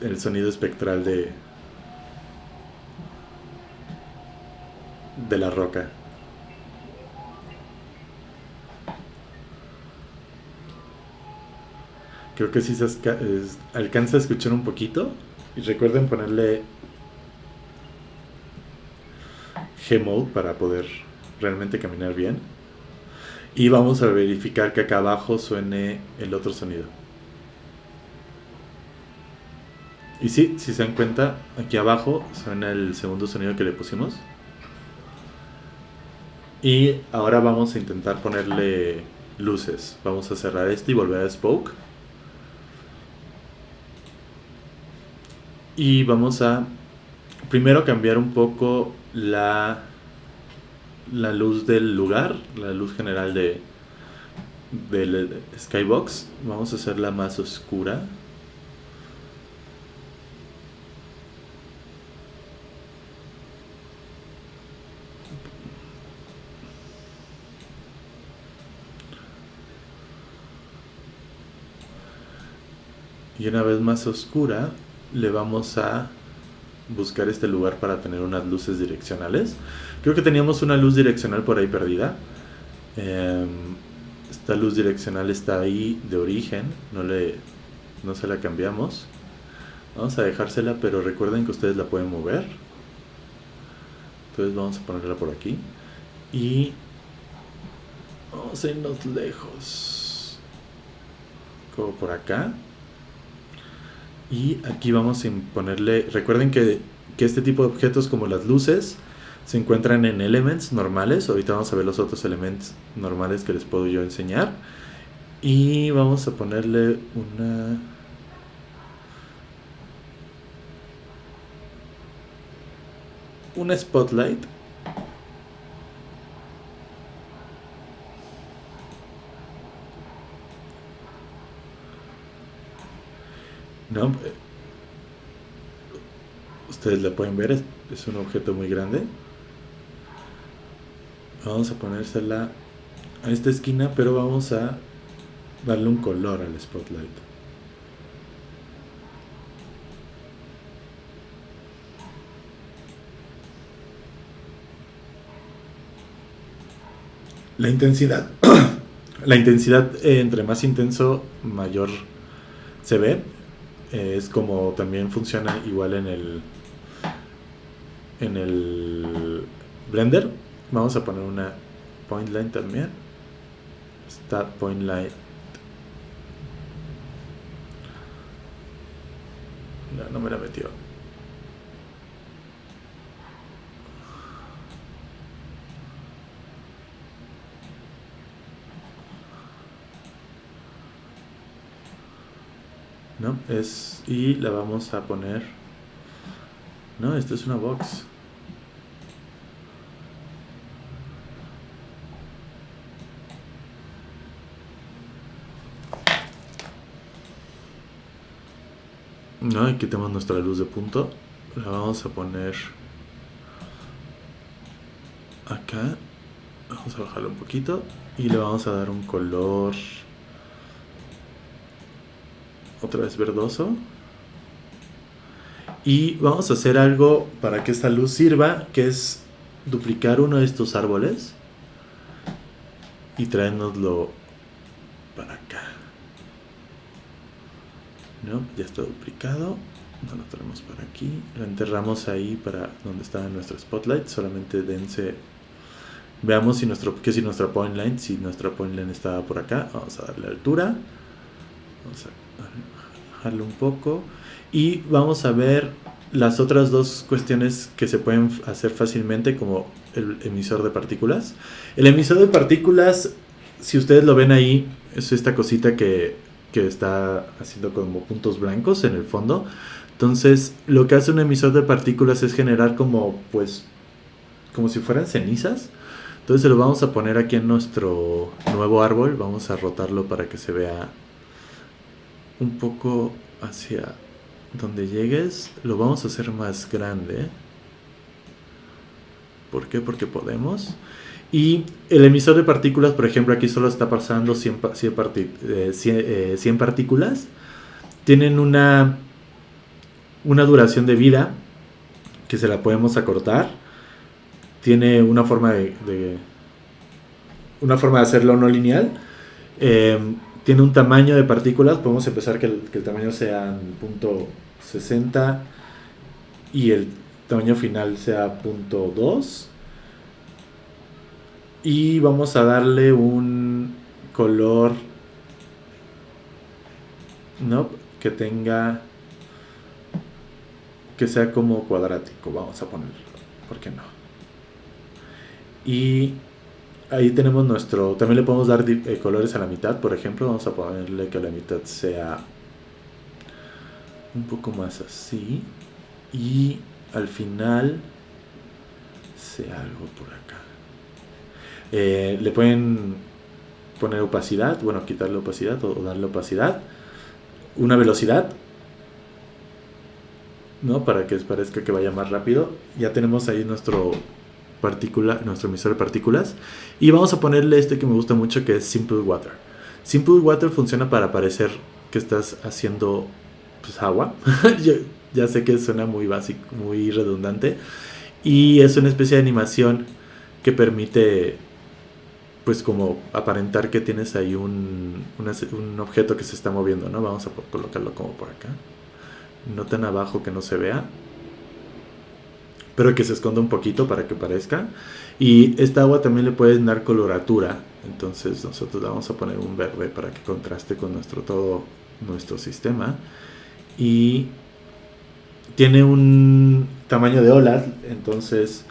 el sonido espectral de, de la roca. Creo que sí se alcanza a escuchar un poquito. Y recuerden ponerle G-Mode para poder realmente caminar bien. Y vamos a verificar que acá abajo suene el otro sonido. Y sí, si se dan cuenta, aquí abajo suena el segundo sonido que le pusimos. Y ahora vamos a intentar ponerle luces. Vamos a cerrar este y volver a Spoke. Y vamos a primero cambiar un poco la, la luz del lugar, la luz general de del skybox. Vamos a hacerla más oscura. Y una vez más oscura, le vamos a buscar este lugar para tener unas luces direccionales. Creo que teníamos una luz direccional por ahí perdida. Em, esta luz direccional está ahí de origen, no, le, no se la cambiamos. Vamos a dejársela, pero recuerden que ustedes la pueden mover. Entonces vamos a ponerla por aquí. Y vamos a irnos lejos. Como por acá. Y aquí vamos a ponerle, recuerden que, este tipo de objetos como las luces se encuentran en elements normales. Ahorita vamos a ver los otros elementos normales que les puedo yo enseñar. Y vamos a ponerle una... Una spotlight. No, ustedes la pueden ver, es, un objeto muy grande. Vamos a ponérsela a esta esquina, pero vamos a darle un color al spotlight. La intensidad, <coughs> la intensidad eh, entre más intenso, mayor se ve es como también funciona igual en el en el blender. Vamos a poner una point line también. Start point line. No, no me la metió ¿no? Es, y la vamos a poner, no, esto es una box. No, aquí tenemos nuestra luz de punto. La vamos a poner acá. Vamos a bajarlo un poquito. Y le vamos a dar un color otra vez verdoso. Y vamos a hacer algo para que esta luz sirva, que es duplicar uno de estos árboles y traernoslo para acá. ¿No? Ya está duplicado. No lo traemos para aquí. Lo enterramos ahí para donde estaba nuestro spotlight. Solamente dense. Veamos si nuestro, que si nuestra point line, si nuestra point line estaba por acá. Vamos a darle altura. Vamos a un poco y vamos a ver las otras dos cuestiones que se pueden hacer fácilmente como el emisor de partículas. El emisor de partículas, si ustedes lo ven ahí, es esta cosita que, que está haciendo como puntos blancos en el fondo. Entonces, lo que hace un emisor de partículas es generar como, pues, como si fueran cenizas. Entonces lo vamos a poner aquí en nuestro nuevo árbol. Vamos a rotarlo para que se vea un poco hacia donde llegues, lo vamos a hacer más grande. ¿Por qué? Porque podemos. Y el emisor de partículas, por ejemplo, aquí solo está pasando 100, 100, eh, partículas. Tienen una, una duración de vida que se la podemos acortar. tiene una forma de, una forma de hacerlo no lineal. Eh, tiene un tamaño de partículas, podemos empezar que el, tamaño sea punto .60 y el tamaño final sea punto .2 y vamos a darle un color no que tenga que sea como cuadrático vamos a ponerlo ¿por qué no? y ahí tenemos nuestro también le podemos dar eh, colores a la mitad por ejemplo vamos a ponerle que la mitad sea un poco más así y al final sea algo por acá eh, le pueden poner opacidad, bueno, quitarle opacidad o, darle opacidad. Una velocidad, ¿no? Para que parezca que vaya más rápido. Ya tenemos ahí nuestro partícula, nuestro emisor de partículas. Y vamos a ponerle este que me gusta mucho que es Simple Water. Simple Water funciona para parecer que estás haciendo pues, agua. <laughs> ya sé que suena muy básico, muy redundante. Y es una especie de animación que permite pues como aparentar que tienes ahí un, un objeto que se está moviendo, ¿no? Vamos a colocarlo como por acá. No tan abajo que no se vea. Pero que se esconda un poquito para que parezca. Y esta agua también le pueden dar coloratura. Entonces nosotros vamos a poner un verde para que contraste con nuestro todo nuestro sistema. Y tiene un tamaño de olas. Entonces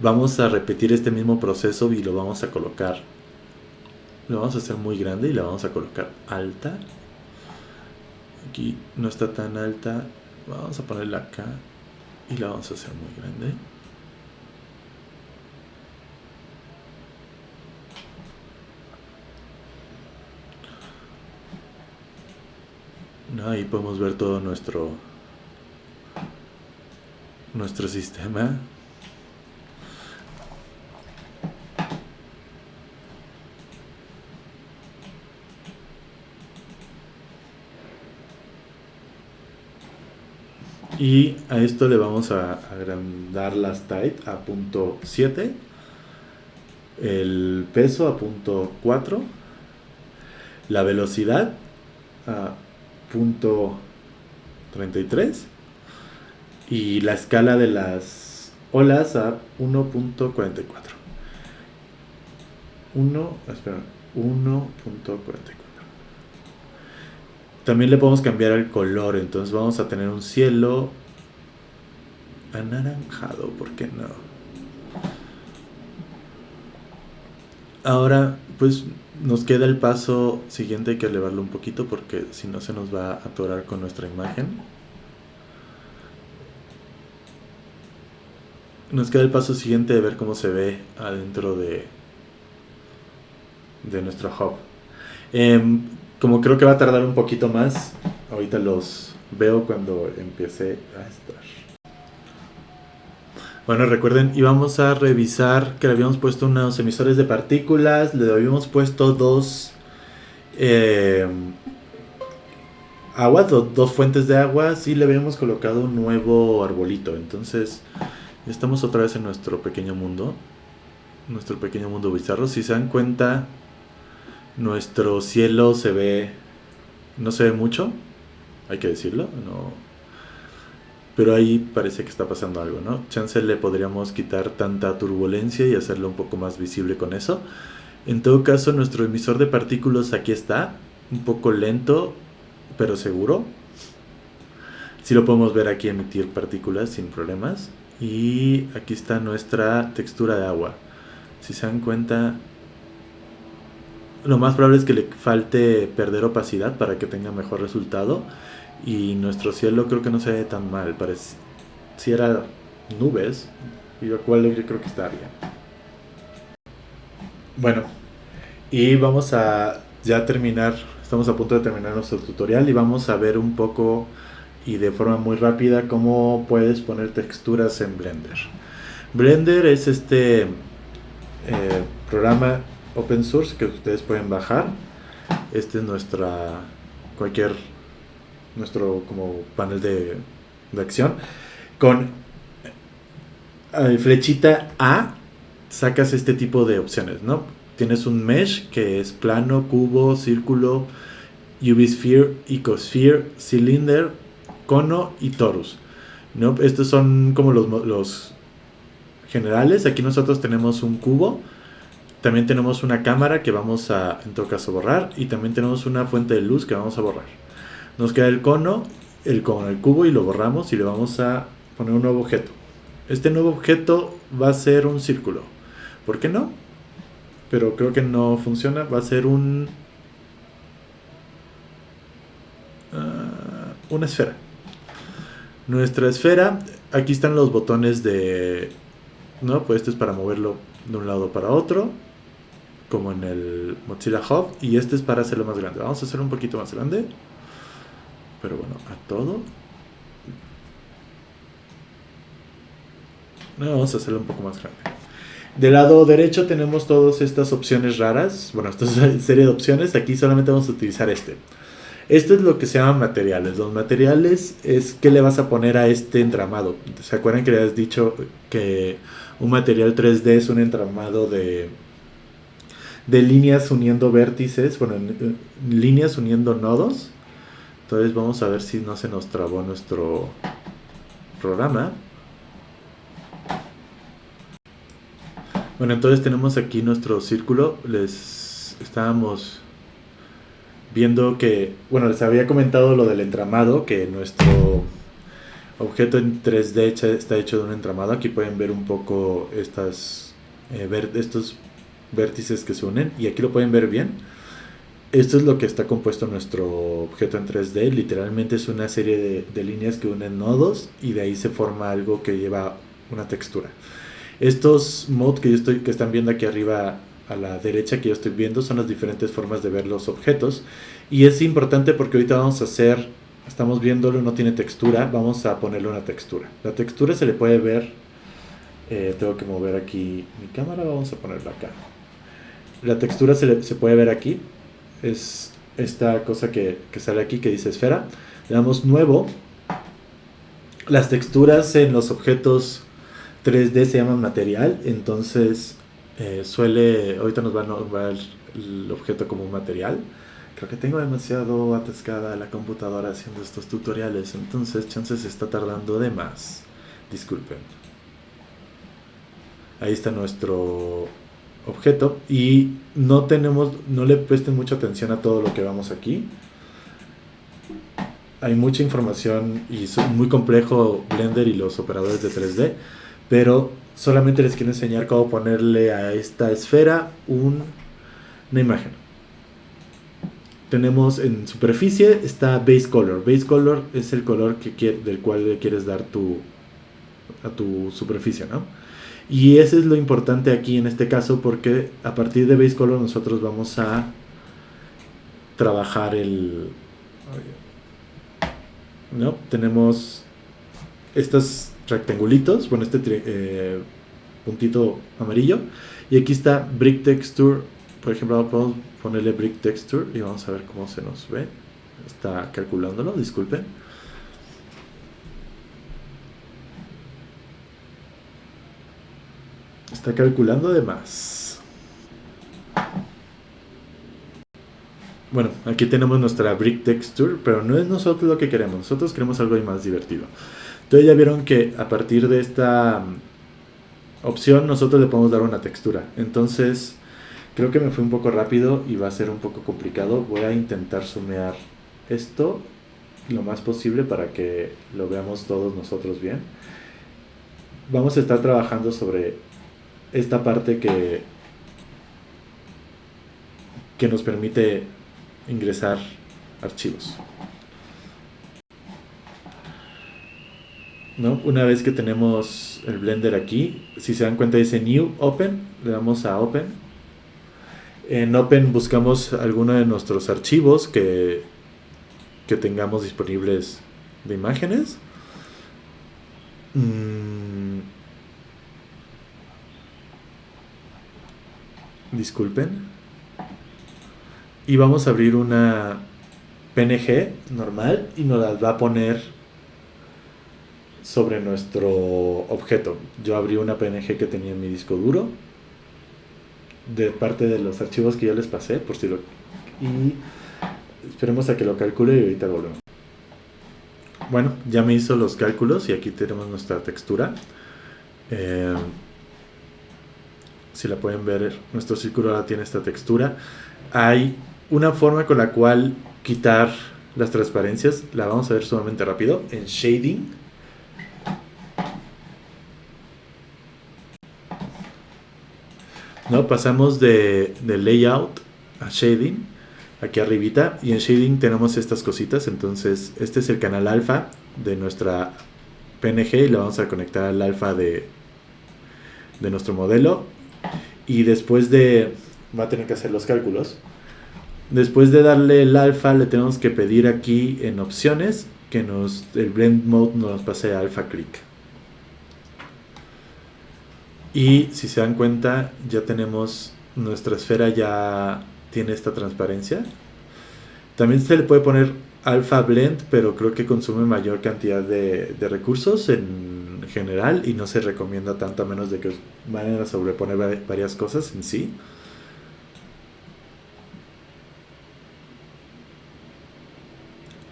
vamos a repetir este mismo proceso y lo vamos a colocar lo vamos a hacer muy grande y la vamos a colocar alta aquí no está tan alta vamos a ponerla acá y la vamos a hacer muy grande. Ahí podemos ver todo nuestro nuestro sistema Y a esto le vamos a agrandar las tight a punto 7. El peso a punto 4. La velocidad a punto 33. Y la escala de las olas a 1.44. 1, espera, 1.44. También le podemos cambiar el color, entonces vamos a tener un cielo anaranjado, ¿por qué no? Ahora, pues nos queda el paso siguiente, hay que elevarlo un poquito porque si no se nos va a atorar con nuestra imagen. Nos queda el paso siguiente de ver cómo se ve adentro de, de nuestro hub. Em, como creo que va a tardar un poquito más, ahorita los veo cuando empiece a estar. Bueno, recuerden, íbamos a revisar que le habíamos puesto unos emisores de partículas, le habíamos puesto dos eh, aguas, dos fuentes de agua, y le habíamos colocado un nuevo arbolito. Entonces, estamos otra vez en nuestro pequeño mundo, nuestro pequeño mundo bizarro. Si se dan cuenta, nuestro cielo se ve, no se ve mucho, hay que decirlo, no, pero ahí parece que está pasando algo, ¿no? Chance le podríamos quitar tanta turbulencia y hacerlo un poco más visible con eso. En todo caso, nuestro emisor de partículas aquí está, un poco lento, pero seguro. Si lo podemos ver aquí emitir partículas sin problemas. Y aquí está nuestra textura de agua. Si se dan cuenta, lo más probable es que le falte perder opacidad para que tenga mejor resultado. Y nuestro cielo creo que no se ve tan mal. Pareciera nubes, y lo cual yo creo que está bien. Bueno, y vamos a ya terminar, estamos a punto de terminar nuestro tutorial y vamos a ver un poco y de forma muy rápida cómo puedes poner texturas en Blender. Blender es este eh, programa open source que ustedes pueden bajar. Este es nuestra cualquier nuestro como panel de, acción con eh, flechita A sacas este tipo de opciones, ¿no? Tienes un mesh que es plano, cubo, círculo, UV sphere, ecosphere, cylinder, cono y torus. ¿no? Estos son como los, los generales. Aquí nosotros tenemos un cubo. También tenemos una cámara que vamos a, en todo caso, borrar. Y también tenemos una fuente de luz que vamos a borrar. Nos queda el cono, el cono, el cubo y lo borramos y le vamos a poner un nuevo objeto. Este nuevo objeto va a ser un círculo. ¿Por qué no? Pero creo que no funciona. Va a ser un... Ah, una esfera. Nuestra esfera, aquí están los botones de... ¿No? Pues este es para moverlo de un lado para otro. Como en el Mozilla Hub. Y este es para hacerlo más grande. Vamos a hacerlo un poquito más grande. Pero bueno, a todo. vamos a hacerlo un poco más grande. Del lado derecho tenemos todas estas opciones raras. Bueno, esta es una serie de opciones. Aquí solamente vamos a utilizar este. Esto es lo que se llaman materiales. Los materiales es qué le vas a poner a este entramado. ¿Se acuerdan que le has dicho que un material 3D es un entramado de, de líneas uniendo vértices? Bueno, líneas uniendo nodos. Entonces vamos a ver si no se nos trabó nuestro programa. Bueno, entonces tenemos aquí nuestro círculo. Les estábamos viendo que, bueno, les había comentado lo del entramado, que nuestro objeto en 3D está hecho de un entramado. Aquí pueden ver un poco estas, eh, ver, estos vértices que se unen y aquí lo pueden ver bien. Esto es lo que está compuesto nuestro objeto en 3D. Literalmente es una serie de, líneas que unen nodos y de ahí se forma algo que lleva una textura. Estos mods que, yo estoy, que están viendo aquí arriba a la derecha que yo estoy viendo son las diferentes formas de ver los objetos. Y es importante porque ahorita vamos a hacer, estamos viéndolo, no tiene textura, vamos a ponerle una textura. La textura se le puede ver, eh, tengo que mover aquí mi cámara, vamos a ponerla acá. La textura se, se puede ver aquí, es esta cosa que, que sale aquí que dice esfera. Le damos nuevo. Las texturas en los objetos 3D se llama material, entonces eh, suele, ahorita nos va a nombrar el objeto como un material. Creo que tengo demasiado atascada la computadora haciendo estos tutoriales, entonces chances está tardando de más. Disculpen. Ahí está nuestro objeto y no tenemos, no le presten mucha atención a todo lo que vamos aquí. Hay mucha información y es muy complejo Blender y los operadores de 3D pero solamente les quiero enseñar cómo ponerle a esta esfera una imagen. Tenemos en superficie está base color. Base color es el color que del cual le quieres dar tu, a tu superficie, ¿no? Y ese es lo importante aquí en este caso porque a partir de base color nosotros vamos a trabajar el... ¿No? Tenemos estas rectangulitos, bueno, este eh, puntito amarillo. Y aquí está Brick Texture, por ejemplo, podemos ponerle Brick Texture y vamos a ver cómo se nos ve. Está calculándolo, disculpen. Está calculando de más. Bueno, aquí tenemos nuestra Brick Texture, pero no es nosotros lo que queremos. Nosotros queremos algo más divertido. Entonces ya vieron que a partir de esta mm, opción nosotros le podemos dar una textura. Entonces creo que me fue un poco rápido y va a ser un poco complicado. Voy a intentar sumear esto lo más posible para que lo veamos todos nosotros bien. Vamos a estar trabajando sobre esta parte que, que nos permite ingresar archivos. Una vez que tenemos el Blender aquí, si se dan cuenta dice New Open, le damos a Open. En Open buscamos alguno de nuestros archivos que, que tengamos disponibles de imágenes. Mm. Disculpen. Y vamos a abrir una PNG normal y nos las va a poner sobre nuestro objeto. Yo abrí una PNG que tenía en mi disco duro de parte de los archivos que ya les pasé, por si lo... Y esperemos a que lo calcule y ahorita volvemos. Bueno, ya me hizo los cálculos y aquí tenemos nuestra textura. Eh, si la pueden ver, nuestro círculo ahora tiene esta textura. Hay una forma con la cual quitar las transparencias, la vamos a ver sumamente rápido, en Shading. ¿No? Pasamos de, de layout a shading, aquí arribita, y en shading tenemos estas cositas, entonces este es el canal alfa de nuestra PNG y lo vamos a conectar al alfa de, de nuestro modelo y después de va a tener que hacer los cálculos después de darle el alfa le tenemos que pedir aquí en opciones que nos el blend mode nos pase a alfa click y si se dan cuenta, ya tenemos nuestra esfera ya tiene esta transparencia. También se le puede poner alpha blend, pero creo que consume mayor cantidad de, recursos en general y no se recomienda tanto a menos de que vayan a sobreponer varias cosas en sí.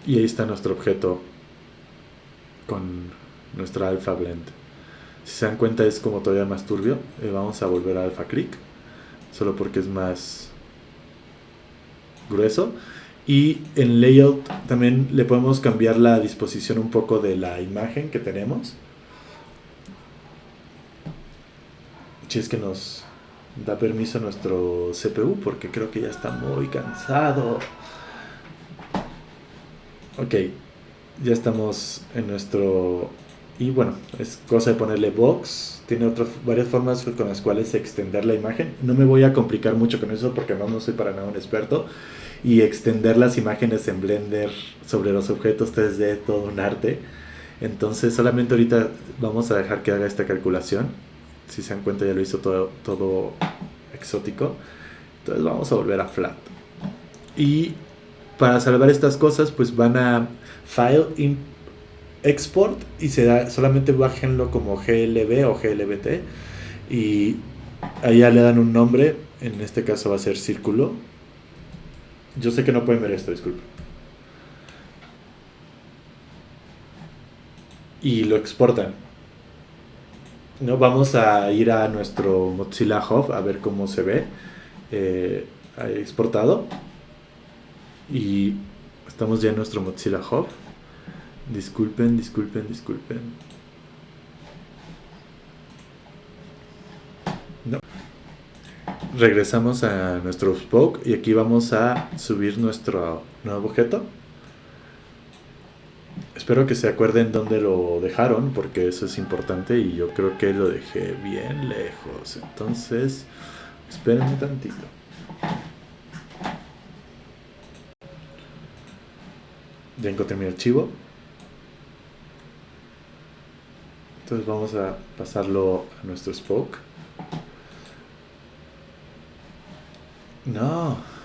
Y ahí está nuestro objeto con nuestra alpha blend. Si se dan cuenta es como todavía más turbio. Eh, vamos a volver a alpha click. Solo porque es más grueso. Y en layout también le podemos cambiar la disposición un poco de la imagen que tenemos. Si es que nos da permiso nuestro CPU porque creo que ya está muy cansado. Ok, ya estamos en nuestro y bueno, es cosa de ponerle box. Tiene otras varias formas con las cuales extender la imagen. No me voy a complicar mucho con eso porque no, no soy para nada un experto. Y extender las imágenes en Blender sobre los objetos 3D, todo un arte. Entonces solamente ahorita vamos a dejar que haga esta calculación. Si se dan cuenta ya lo hizo todo, todo exótico. Entonces vamos a volver a flat. Y para salvar estas cosas pues van a File, Import export y se da, solamente bájenlo como GLB o GLBT y allá le dan un nombre, en este caso va a ser círculo. Yo sé que no pueden ver esto, disculpe. Y lo exportan. ¿No? Vamos a ir a nuestro Mozilla Hub a ver cómo se ve eh, exportado. Y estamos ya en nuestro Mozilla Hub. Disculpen, disculpen, disculpen. No. Regresamos a nuestro Spoke y aquí vamos a subir nuestro nuevo objeto. Espero que se acuerden dónde lo dejaron porque eso es importante y yo creo que lo dejé bien lejos. Entonces, esperen un tantito. Ya encontré mi archivo. Entonces vamos a pasarlo a nuestro spoke. No.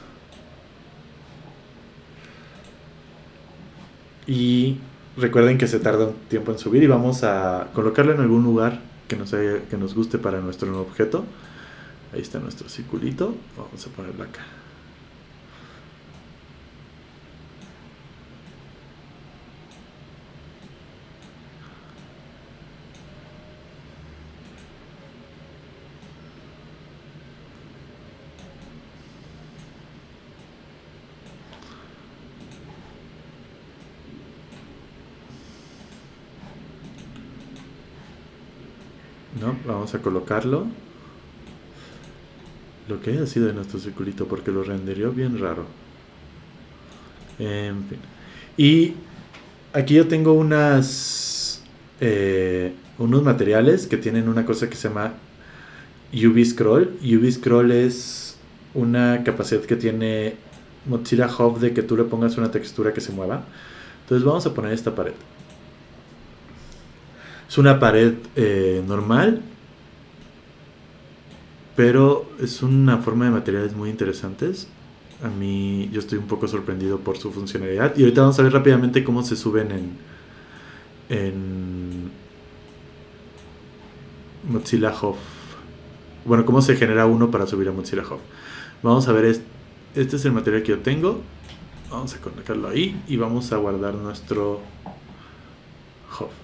Y recuerden que se tarda un tiempo en subir y vamos a colocarlo en algún lugar que nos, que nos guste para nuestro nuevo objeto. Ahí está nuestro circulito. Vamos a ponerlo acá. Vamos a colocarlo. Lo que haya sido de nuestro circulito, porque lo renderió bien raro. En fin. Y aquí yo tengo unas eh, unos materiales que tienen una cosa que se llama UV Scroll. UV Scroll es una capacidad que tiene Mozilla Hub de que tú le pongas una textura que se mueva. Entonces vamos a poner esta pared. Es una pared eh, normal pero es una forma de materiales muy interesantes. A mí yo estoy un poco sorprendido por su funcionalidad. Y ahorita vamos a ver rápidamente cómo se suben en, en Mozilla Hub. bueno, cómo se genera uno para subir a Mozilla Hub. Vamos a ver, este es el material que yo tengo. Vamos a colocarlo ahí y vamos a guardar nuestro Hub.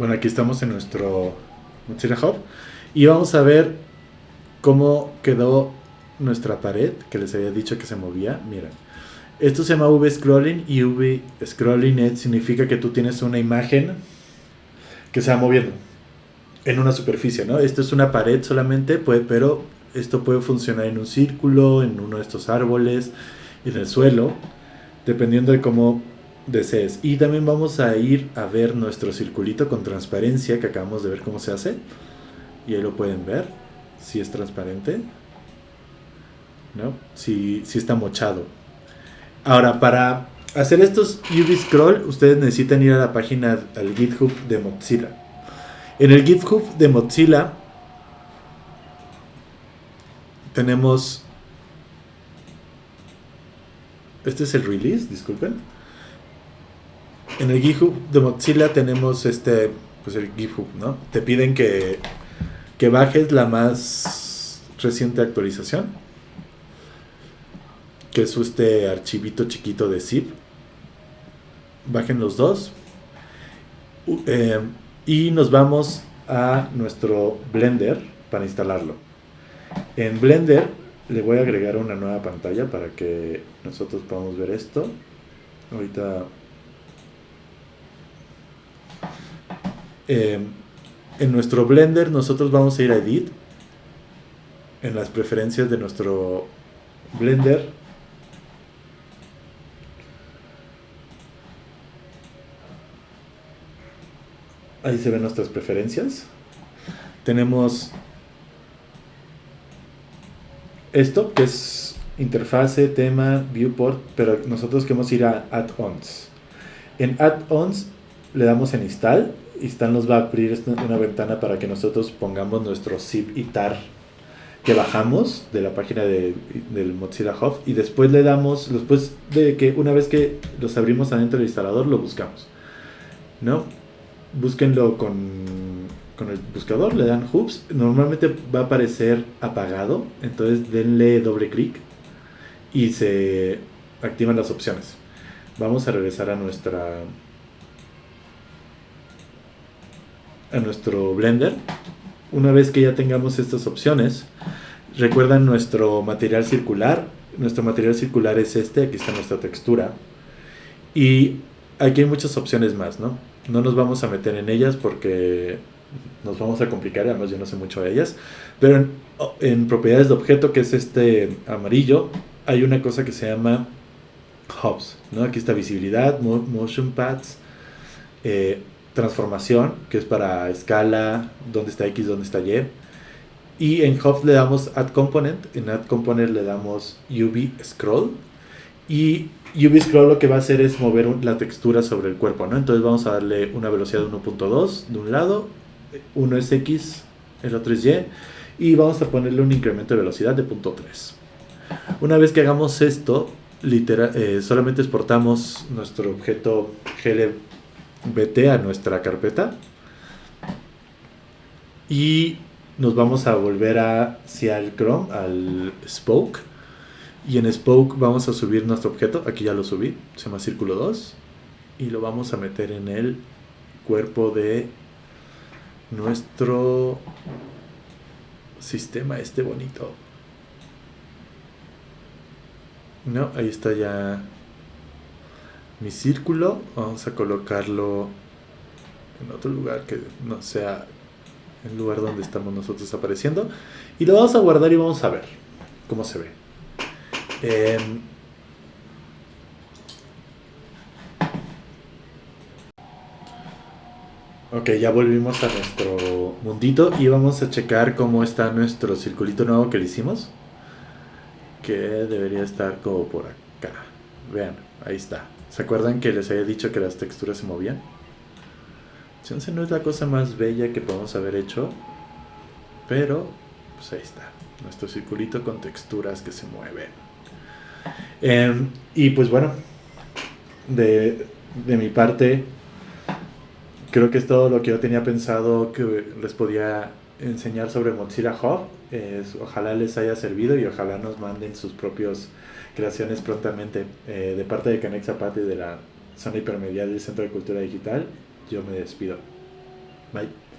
Bueno, aquí estamos en nuestro Mozilla Hub y vamos a ver cómo quedó nuestra pared que les había dicho que se movía. Miren, esto se llama V-scrolling y V-scrolling significa que tú tienes una imagen que se va moviendo en una superficie, ¿no? Esto es una pared solamente, puede, pero esto puede funcionar en un círculo, en uno de estos árboles, en el suelo, dependiendo de cómo desees. Y también vamos a ir a ver nuestro circulito con transparencia que acabamos de ver cómo se hace. Y ahí lo pueden ver, si es transparente, ¿no? Si, si está mochado. Ahora, para hacer estos UV scroll, ustedes necesitan ir a la página, al GitHub de Mozilla. En el GitHub de Mozilla tenemos... Este es el release, disculpen. En el GitHub de Mozilla tenemos este, pues el GitHub, ¿no? Te piden que, que bajes la más reciente actualización que es este archivito chiquito de zip. Bajen los dos. Eh, y nos vamos a nuestro Blender para instalarlo. En Blender le voy a agregar una nueva pantalla para que nosotros podamos ver esto. Ahorita... Eh, en nuestro Blender nosotros vamos a ir a Edit. En las preferencias de nuestro Blender Ahí se ven nuestras preferencias. Tenemos esto, que es interfase, tema, viewport, pero nosotros queremos ir a add-ons. En add-ons le damos en install. Install nos va a abrir una ventana para que nosotros pongamos nuestro zip y tar que bajamos de la página de, del Mozilla Hub y después le damos, después de que una vez que los abrimos adentro del instalador lo buscamos. ¿No? búsquenlo con, con el buscador, le dan hoops, normalmente va a aparecer apagado, entonces denle doble clic y se activan las opciones. Vamos a regresar a nuestra a nuestro Blender. Una vez que ya tengamos estas opciones, recuerdan nuestro material circular. Nuestro material circular es este, aquí está nuestra textura. Y aquí hay muchas opciones más, ¿no? No nos vamos a meter en ellas porque nos vamos a complicar, además yo no sé mucho de ellas. Pero en, propiedades de objeto, que es este amarillo, hay una cosa que se llama hubs. ¿no? Aquí está visibilidad, motion paths, eh, transformación, que es para escala, dónde está X, dónde está Y. Y en hubs le damos add component, en add component le damos UV scroll. Y UV Scroll lo que va a hacer es mover la textura sobre el cuerpo, ¿no? Entonces vamos a darle una velocidad de 1.2 de un lado, uno es X, el otro es Y, y vamos a ponerle un incremento de velocidad de 0.3. Una vez que hagamos esto, literal, eh, solamente exportamos nuestro objeto GLBT a nuestra carpeta y nos vamos a volver hacia el Chrome, al Spoke y en Spoke vamos a subir nuestro objeto, aquí ya lo subí, se llama Círculo 2. Y lo vamos a meter en el cuerpo de nuestro sistema este bonito. No, ahí está ya mi círculo. Vamos a colocarlo en otro lugar que no sea el lugar donde estamos nosotros apareciendo. Y lo vamos a guardar y vamos a ver cómo se ve. Em, ok, ya volvimos a nuestro mundito y vamos a checar cómo está nuestro circulito nuevo que le hicimos. Que debería estar como por acá. Vean, ahí está. ¿Se acuerdan que les había dicho que las texturas se movían? Chance no es la cosa más bella que podemos haber hecho. Pero, pues ahí está. Nuestro circulito con texturas que se mueven. Em, y pues bueno, de, de mi parte, creo que es todo lo que yo tenía pensado que les podía enseñar sobre Mozilla Hub. ojalá les haya servido y ojalá nos manden sus propias creaciones prontamente. Eh, de parte de Canex Zapata de la zona hipermedia del Centro de Cultura Digital, yo me despido. Bye.